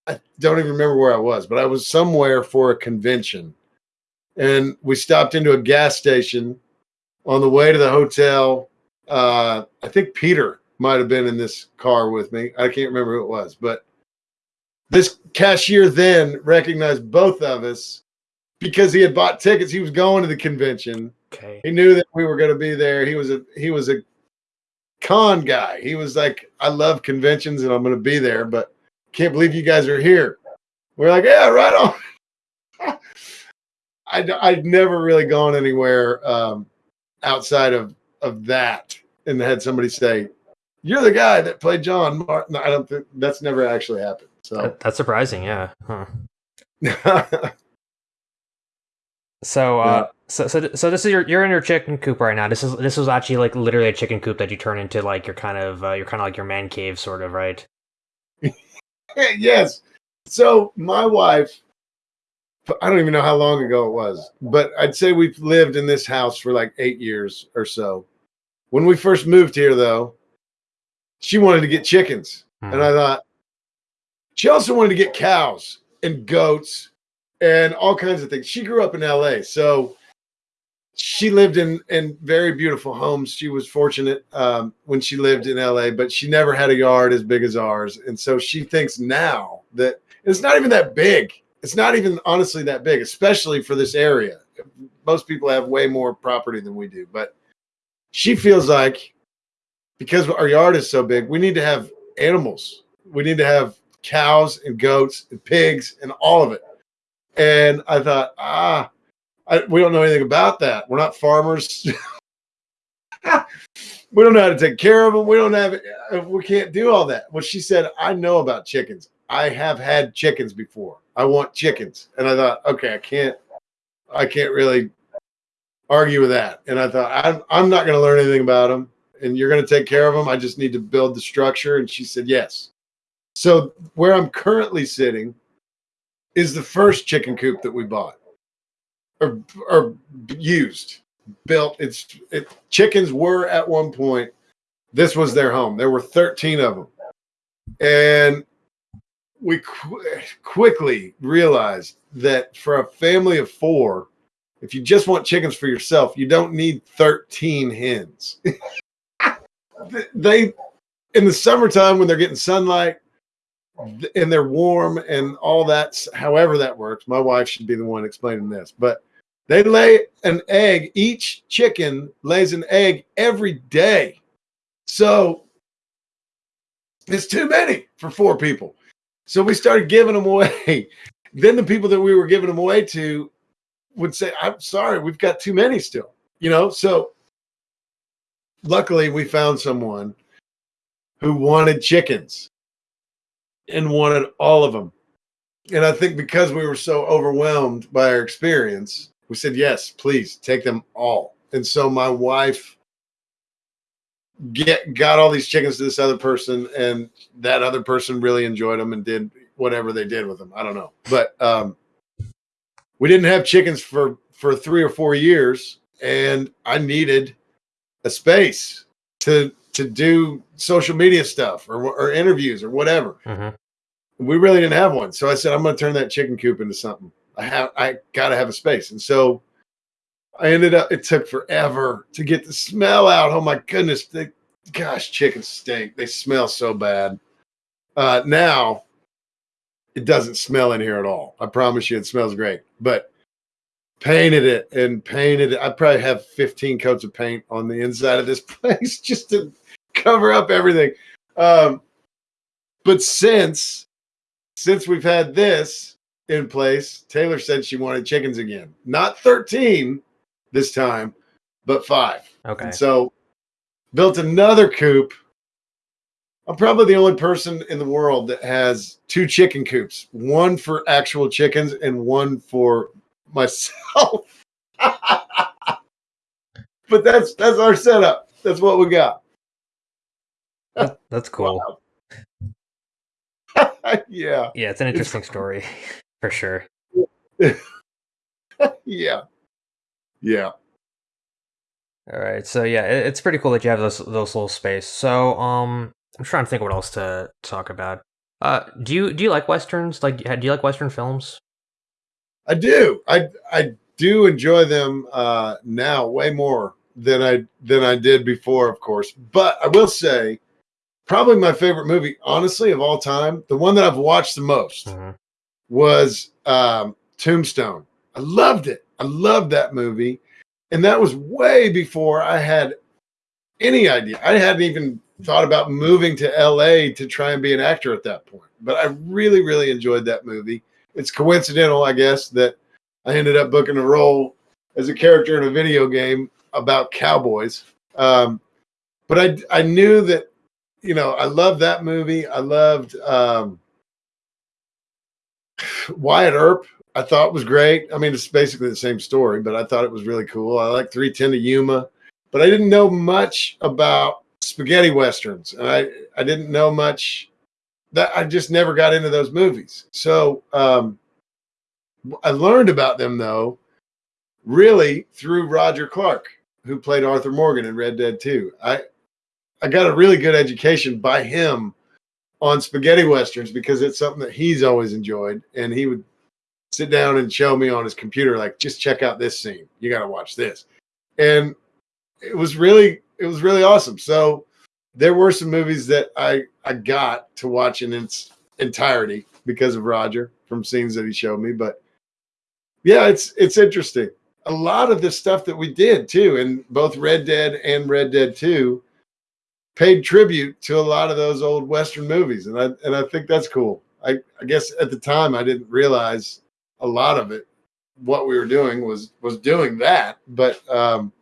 I don't even remember where I was, but I was somewhere for a convention. And we stopped into a gas station on the way to the hotel. Uh, I think Peter might have been in this car with me. I can't remember who it was, but this cashier then recognized both of us because he had bought tickets. He was going to the convention. Okay. He knew that we were going to be there. He was a he was a con guy. He was like, I love conventions and I'm going to be there, but can't believe you guys are here. We're like, yeah, right on. I, I'd never really gone anywhere um, outside of, of that and had somebody say, you're the guy that played John Marston. I don't think that's never actually happened. So that, that's surprising. Yeah. Huh. so, uh, yeah. so, so, so this is your, you're in your chicken coop right now. This is, this was actually like literally a chicken coop that you turn into like your kind of, uh, your kind of like your man cave sort of, right? yes. So my wife, I don't even know how long ago it was, but I'd say we've lived in this house for like eight years or so. When we first moved here, though, she wanted to get chickens, mm-hmm. and I thought, she also wanted to get cows and goats and all kinds of things. She grew up in LA, so she lived in in very beautiful homes. She was fortunate um, when she lived in LA, but she never had a yard as big as ours, and so she thinks now that it's not even that big. It's not even honestly that big, especially for this area. Most people have way more property than we do, but she feels like because our yard is so big, we need to have animals. We need to have cows and goats and pigs and all of it. And I thought, ah, I, we don't know anything about that. We're not farmers. we don't know how to take care of them. We don't have, uh, we can't do all that. Well, she said, I know about chickens. I have had chickens before. I want chickens. And I thought, okay, I can't, I can't really argue with that. And I thought, I'm, I'm not going to learn anything about them and you're going to take care of them. I just need to build the structure. And she said, yes. So where I'm currently sitting is the first chicken coop that we bought or, or used, built. It's it, chickens were at one point. This was their home. There were 13 of them, and we qu- quickly realized that for a family of four, if you just want chickens for yourself, you don't need 13 hens. they in the summertime when they're getting sunlight and they're warm and all that however that works my wife should be the one explaining this but they lay an egg each chicken lays an egg every day. So it's too many for four people. So we started giving them away. Then the people that we were giving them away to would say i'm sorry we've got too many still you know? So luckily we found someone who wanted chickens and wanted all of them. And I think because we were so overwhelmed by our experience, we said, yes, please take them all. And so my wife get got all these chickens to this other person, and that other person really enjoyed them and did whatever they did with them. I don't know. But um we didn't have chickens for for three or four years, and I needed a space to to do social media stuff or, or interviews or whatever. Mm-hmm. We really didn't have one, so I said I'm going to turn that chicken coop into something. I have I got to have a space, and so I ended up. It took forever to get the smell out. Oh my goodness, they, gosh, chicken stink. They smell so bad. Uh, now it doesn't smell in here at all. I promise you, it smells great. But painted it and painted it. I probably have 15 coats of paint on the inside of this place just to cover up everything. Um, but since since we've had this in place, Taylor said she wanted chickens again. Not 13 this time, but five. Okay. And so built another coop. I'm probably the only person in the world that has two chicken coops, one for actual chickens and one for myself. but that's that's our setup. That's what we got. That's cool. yeah. Yeah, it's an interesting it's, story for sure. yeah. Yeah. All right. So yeah, it, it's pretty cool that you have those those little space. So um I'm trying to think what else to talk about. Uh do you do you like westerns? Like do you like western films? I do. I I do enjoy them uh, now way more than I than I did before, of course. But I will say, probably my favorite movie, honestly, of all time, the one that I've watched the most mm-hmm. Was um, Tombstone. I loved it. I loved that movie, and that was way before I had any idea. I hadn't even thought about moving to LA to try and be an actor at that point. But I really, really enjoyed that movie it's coincidental, I guess, that I ended up booking a role as a character in a video game about cowboys. Um, but I I knew that you know I loved that movie. I loved um, Wyatt Earp. I thought was great. I mean, it's basically the same story, but I thought it was really cool. I like 310 to Yuma, but I didn't know much about spaghetti westerns, and I I didn't know much that I just never got into those movies. So um, I learned about them though, really through Roger Clark, who played Arthur Morgan in Red Dead 2. I I got a really good education by him on spaghetti westerns because it's something that he's always enjoyed, and he would sit down and show me on his computer like, just check out this scene. You got to watch this, and it was really it was really awesome. So there were some movies that I I got to watch in its entirety because of Roger from scenes that he showed me, but yeah, it's it's interesting. A lot of the stuff that we did too, in both Red Dead and Red Dead Two, paid tribute to a lot of those old Western movies, and I and I think that's cool. I, I guess at the time I didn't realize a lot of it. What we were doing was was doing that, but um,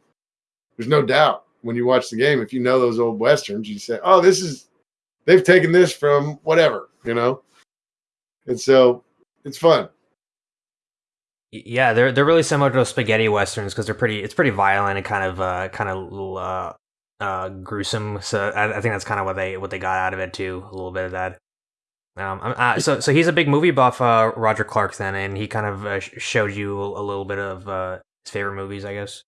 there's no doubt when you watch the game, if you know those old westerns, you say, "Oh, this is they've taken this from whatever," you know. And so it's fun. Yeah, they're they're really similar to those spaghetti westerns because they're pretty. It's pretty violent and kind of uh, kind of little uh, uh, gruesome. So I, I think that's kind of what they what they got out of it too. A little bit of that. Um, uh, so so he's a big movie buff, uh, Roger Clark, then, and he kind of uh, showed you a little bit of uh, his favorite movies, I guess.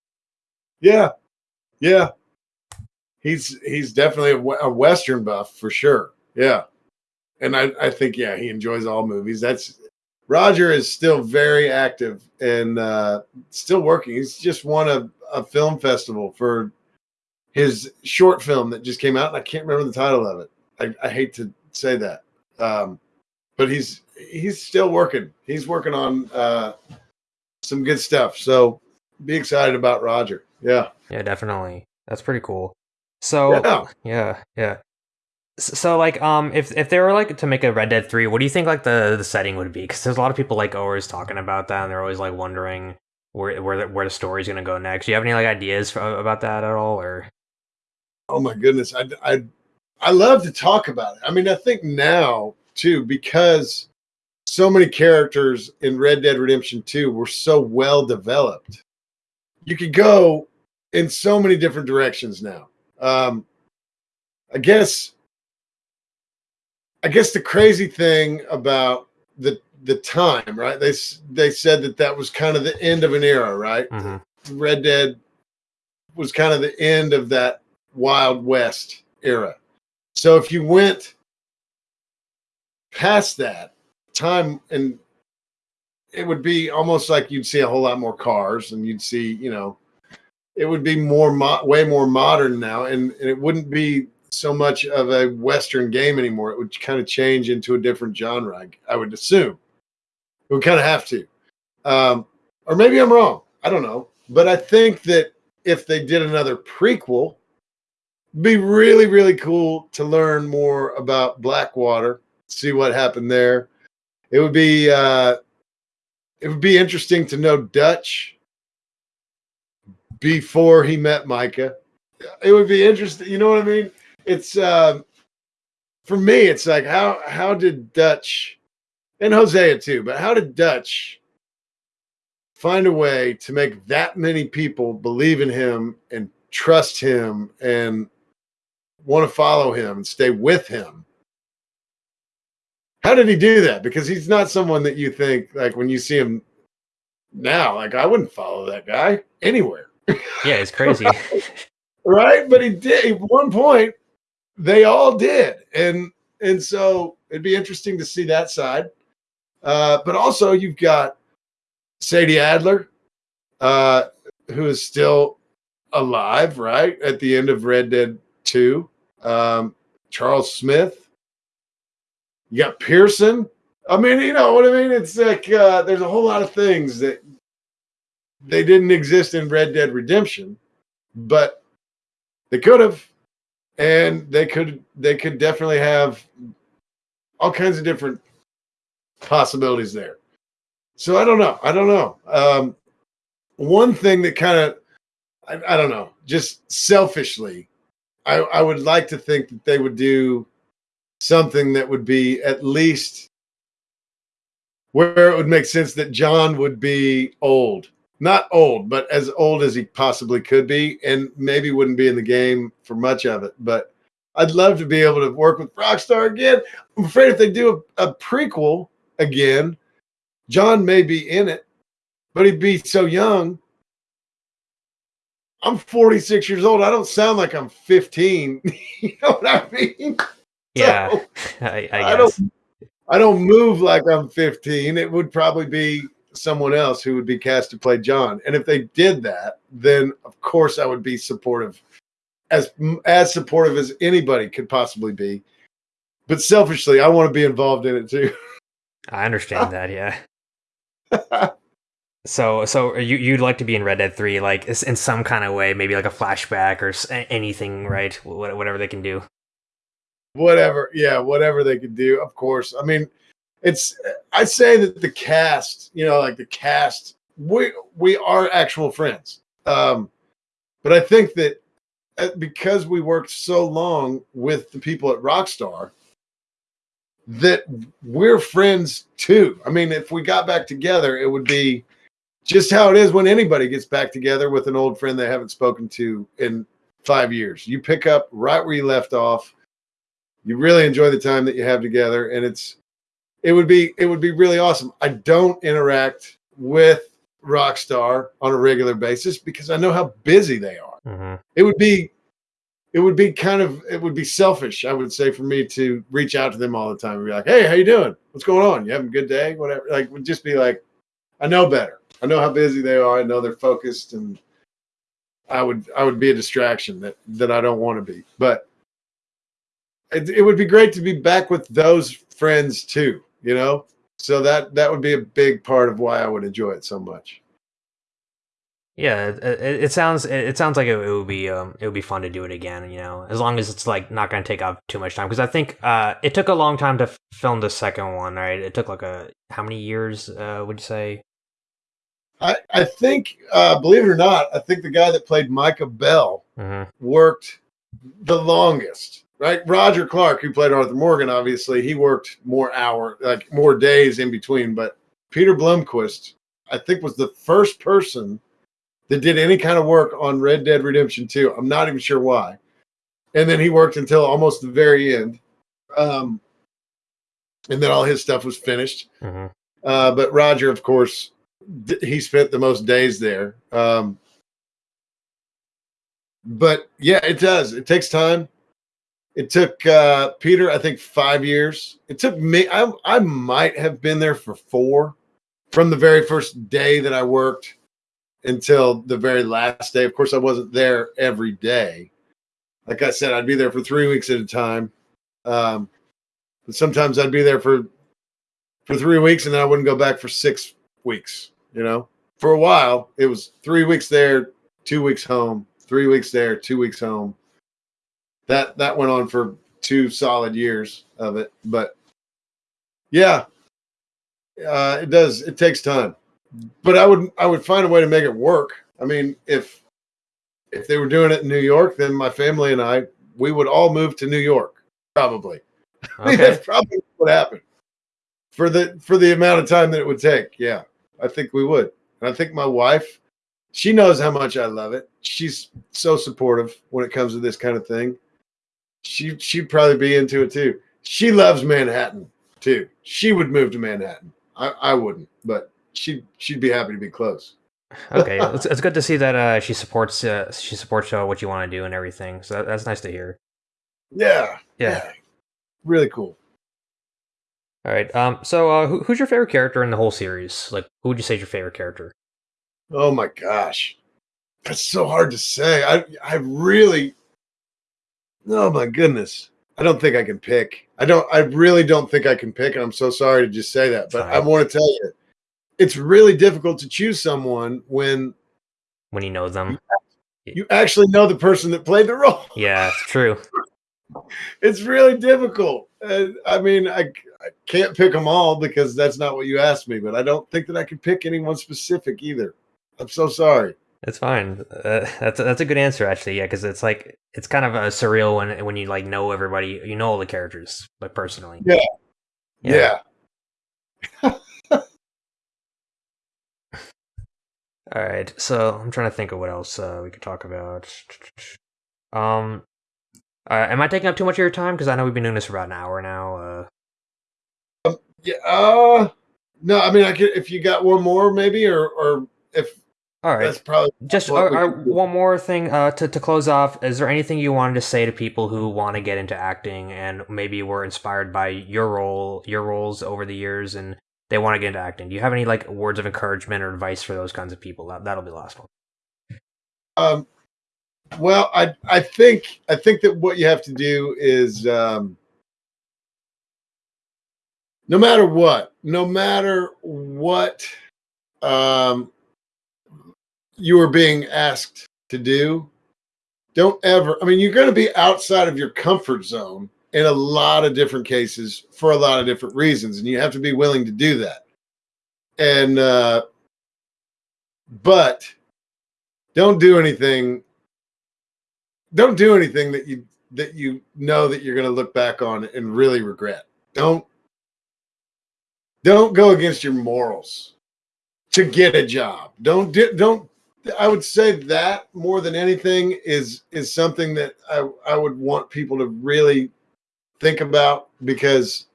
Yeah, yeah. He's he's definitely a, a western buff for sure. Yeah, and I I think yeah he enjoys all movies. That's Roger is still very active and uh, still working. He's just won a, a film festival for his short film that just came out, and I can't remember the title of it. I, I hate to say that, um, but he's he's still working. He's working on uh, some good stuff. So be excited about Roger. Yeah, yeah, definitely. That's pretty cool. So yeah, yeah, yeah. So like, um, if if they were like to make a Red Dead Three, what do you think like the the setting would be? Because there's a lot of people like always talking about that, and they're always like wondering where where the, where the story's gonna go next. Do you have any like ideas for, about that at all, or? Oh my goodness, I I I love to talk about it. I mean, I think now too because so many characters in Red Dead Redemption Two were so well developed. You could go in so many different directions now. Um, I guess I guess the crazy thing about the the time, right? They they said that that was kind of the end of an era, right? Mm-hmm. Red Dead was kind of the end of that Wild West era. So if you went past that time and it would be almost like you'd see a whole lot more cars and you'd see, you know, it would be more mo- way more modern now and, and it wouldn't be so much of a Western game anymore. It would kind of change into a different genre, I, I would assume. It would kind of have to. Um, or maybe I'm wrong. I don't know. But I think that if they did another prequel, be really, really cool to learn more about Blackwater, see what happened there. It would be uh, it would be interesting to know Dutch before he met Micah. It would be interesting. You know what I mean? it's uh, for me, it's like how how did Dutch and Hosea too, but how did Dutch find a way to make that many people believe in him and trust him and want to follow him and stay with him? How did he do that? Because he's not someone that you think like when you see him now, like I wouldn't follow that guy anywhere. Yeah, it's crazy. right? But he did at one point they all did, and and so it'd be interesting to see that side. Uh, but also, you've got Sadie Adler, uh, who is still alive, right at the end of Red Dead Two. Um, Charles Smith. You got Pearson. I mean, you know what I mean. It's like uh, there's a whole lot of things that they didn't exist in Red Dead Redemption, but they could have and they could they could definitely have all kinds of different possibilities there. So I don't know. I don't know. Um, one thing that kind of I, I, don't know, just selfishly, I, I would like to think that they would do something that would be at least where it would make sense that John would be old not old, but as old as he possibly could be, and maybe wouldn't be in the game for much of it. But I'd love to be able to work with Rockstar again. I'm afraid if they do a, a prequel again, John may be in it, but he'd be so young. I'm 46 years old. I don't sound like I'm 15. you know what I mean? Yeah, So, I, I I don't. I don't move like I'm 15. It would probably be someone else who would be cast to play John. And if they did that, then of course I would be supportive, as as supportive as anybody could possibly be. But selfishly, I want to be involved in it too. I understand that. Yeah. So, so you you'd like to be in Red Dead Three, like in some kind of way, maybe like a flashback or anything, right? Wh- Whatever they can do. whatever, yeah, whatever they could do. Of course, I mean, it's. I say that the cast, you know, like the cast, we we are actual friends. Um, but I think that uh, because we worked so long with the people at Rockstar, that we're friends too. I mean, if we got back together, it would be just how it is when anybody gets back together with an old friend they haven't spoken to in five years. You pick up right where you left off. You really enjoy the time that you have together, and it's it would be it would be really awesome. I don't interact with Rockstar on a regular basis because I know how busy they are. Hmm it would be it would be kind of it would be selfish i would say for me to reach out to them all the time and be like hey how you doing? What's going on? You having a good day? Whatever. Like would just be like i know better i know how busy they are i know they're focused and i would i would be a distraction that that i don't want to be but it, it would be great to be back with those friends too you know so that that would be a big part of why i would enjoy it so much Yeah, it, it, sounds it, sounds like it, it would be um it would be fun to do it again. You know, as long as it's like not going to take up too much time because I think uh it took a long time to film the second one, right? It took like a how many years uh would you say? I i think uh believe it or not i think the guy that played micah bell hmm worked the longest, right? Roger Clark, who played Arthur Morgan, obviously, he worked more hour, like more days in between. But Peter Blomquist, I think, was the first person that did any kind of work on Red Dead Redemption 2. I'm not even sure why. And then he worked until almost the very end. Um, and then all his stuff was finished. hmm Uh, but Roger, of course, he spent the most days there. Um, but yeah, it does. It takes time. It took uh, Peter, I think, five years. It took me. I, I might have been there for four, from the very first day that I worked until the very last day. Of course, I wasn't there every day. Like I said, I'd be there for three weeks at a time. Um, but sometimes I'd be there for for three weeks and then I wouldn't go back for six weeks. You know, for a while it was three weeks there, two weeks home, three weeks there, two weeks home. That that went on for two solid years of it. But yeah, uh, it does. It takes time. But I would I would find a way to make it work. I mean, if if they were doing it in New York, then my family and I we would all move to New York. Probably. I mean, that's probably what happened for the for the amount of time that it would take. Yeah, I think we would, and I think my wife, she knows how much I love it. She's so supportive when it comes to this kind of thing. She she'd probably be into it too. She loves Manhattan too. She would move to Manhattan. I, I wouldn't, but she she'd be happy to be close. Okay, it's, it's good to see that uh, she supports uh, she supports uh, what you want to do and everything. So that, that's nice to hear. Yeah, Yeah. really cool. All right. Um. So, uh, who, who's your favorite character in the whole series? Like, who would you say is your favorite character? Oh my gosh. That's so hard to say. I I really Oh my goodness. I don't think I can pick. I don't I really don't think I can pick and I'm so sorry to just say that, but I want to tell you it's really difficult to choose someone when When you know them. you actually know the person that played the role. Yeah, it's true. It's really difficult. Uh, I mean, I, I can't pick them all because that's not what you asked me, but I don't think that I can pick anyone specific either. I'm so sorry. It's fine. Uh, that's a, that's a good answer actually. Yeah, because it's like it's kind of uh, surreal when when you like know everybody, you know all the characters like personally. Yeah. Yeah. yeah. All right. So I'm trying to think of what else uh, we could talk about. Um, uh, am I taking up too much of your time? Because I know we've been doing this for about an hour now. Yeah. Uh, no, I mean, I could if you got one more, maybe, or or if All right. That's probably Just uh, uh, one more thing uh, to to close off. Is there anything you wanted to say to people who want to get into acting and maybe were inspired by your role, your roles over the years, and they want to get into acting? Do you have any like words of encouragement or advice for those kinds of people? That that'll be the last one. Um, well, I I think I think that what you have to do is um, no matter what, no matter what um, you are being asked to do, don't ever. I mean, you're going to be outside of your comfort zone in a lot of different cases for a lot of different reasons, and you have to be willing to do that. And uh, but don't do anything don't do anything that you that you know that you're going to look back on and really regret don't don't go against your morals to get a job don't do, don't i would say that more than anything is is something that i i would want people to really think about because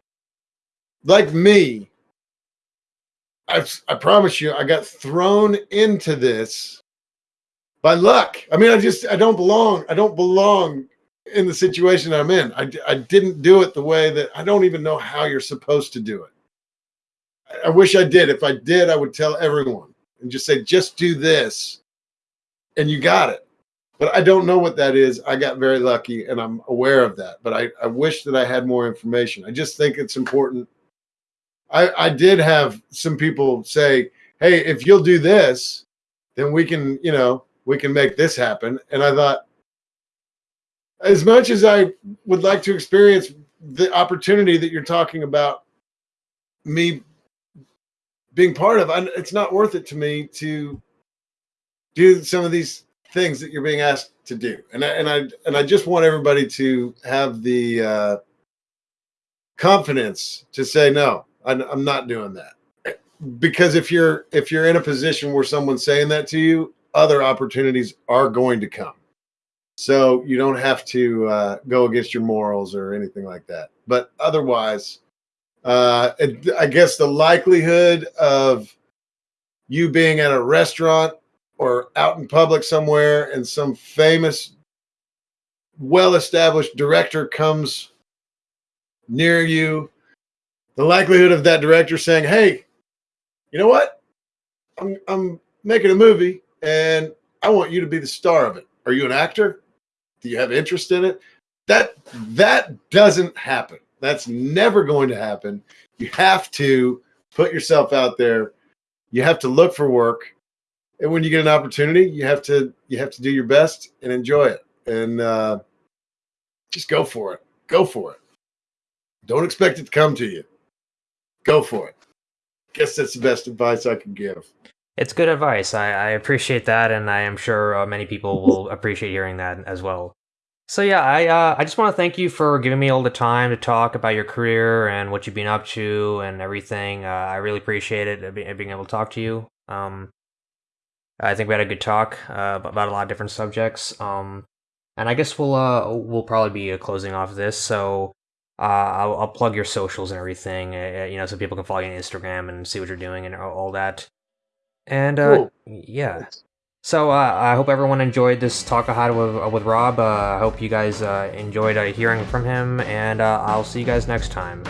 like me i i promise you i got thrown into this by luck. I mean, I just I don't belong. I don't belong in the situation I'm in. I I didn't do it the way that I don't even know how you're supposed to do it. I- wish I did. If I did, I would tell everyone and just say, just do this, and you got it. But I don't know what that is. I got very lucky, and I'm aware of that. But I I wish that I had more information. I just think it's important. I I did have some people say, hey, if you'll do this, then we can you know we can make this happen. And I thought, as much as I would like to experience the opportunity that you're talking about, me being part of, I, it's not worth it to me to do some of these things that you're being asked to do. And I, and I and I just want everybody to have the uh, confidence to say no. I'm, I'm not doing that because if you're if you're in a position where someone's saying that to you other opportunities are going to come so you don't have to uh, go against your morals or anything like that but otherwise uh, i guess the likelihood of you being at a restaurant or out in public somewhere and some famous well established director comes near you the likelihood of that director saying hey you know what? I'm i'm making a movie and i want you to be the star of it. Are you an actor? Do you have interest in it? That that doesn't happen that's never going to happen. You have to put yourself out there. You have to look for work. And when you get an opportunity you have to you have to do your best and enjoy it. And uh just go for it. Go for it. Don't expect it to come to you. Go for it. Guess that's the best advice i can give. It's good advice. I, I appreciate that, and I am sure uh, many people will appreciate hearing that as well. So yeah, I uh, I just want to thank you for giving me all the time to talk about your career and what you've been up to and everything. Uh, I really appreciate it uh, being able to talk to you. Um, I think we had a good talk uh, about a lot of different subjects. Um, and I guess we'll uh we'll probably be uh, closing off this. So uh, I'll, I'll plug your socials and everything. Uh, you know, so people can follow you on Instagram and see what you're doing and all all that. And uh, Cool. yeah. So uh, I hope everyone enjoyed this talk I had with uh, with Rob. Uh, I hope you guys uh, enjoyed hearing from him, and I'll see you guys next time.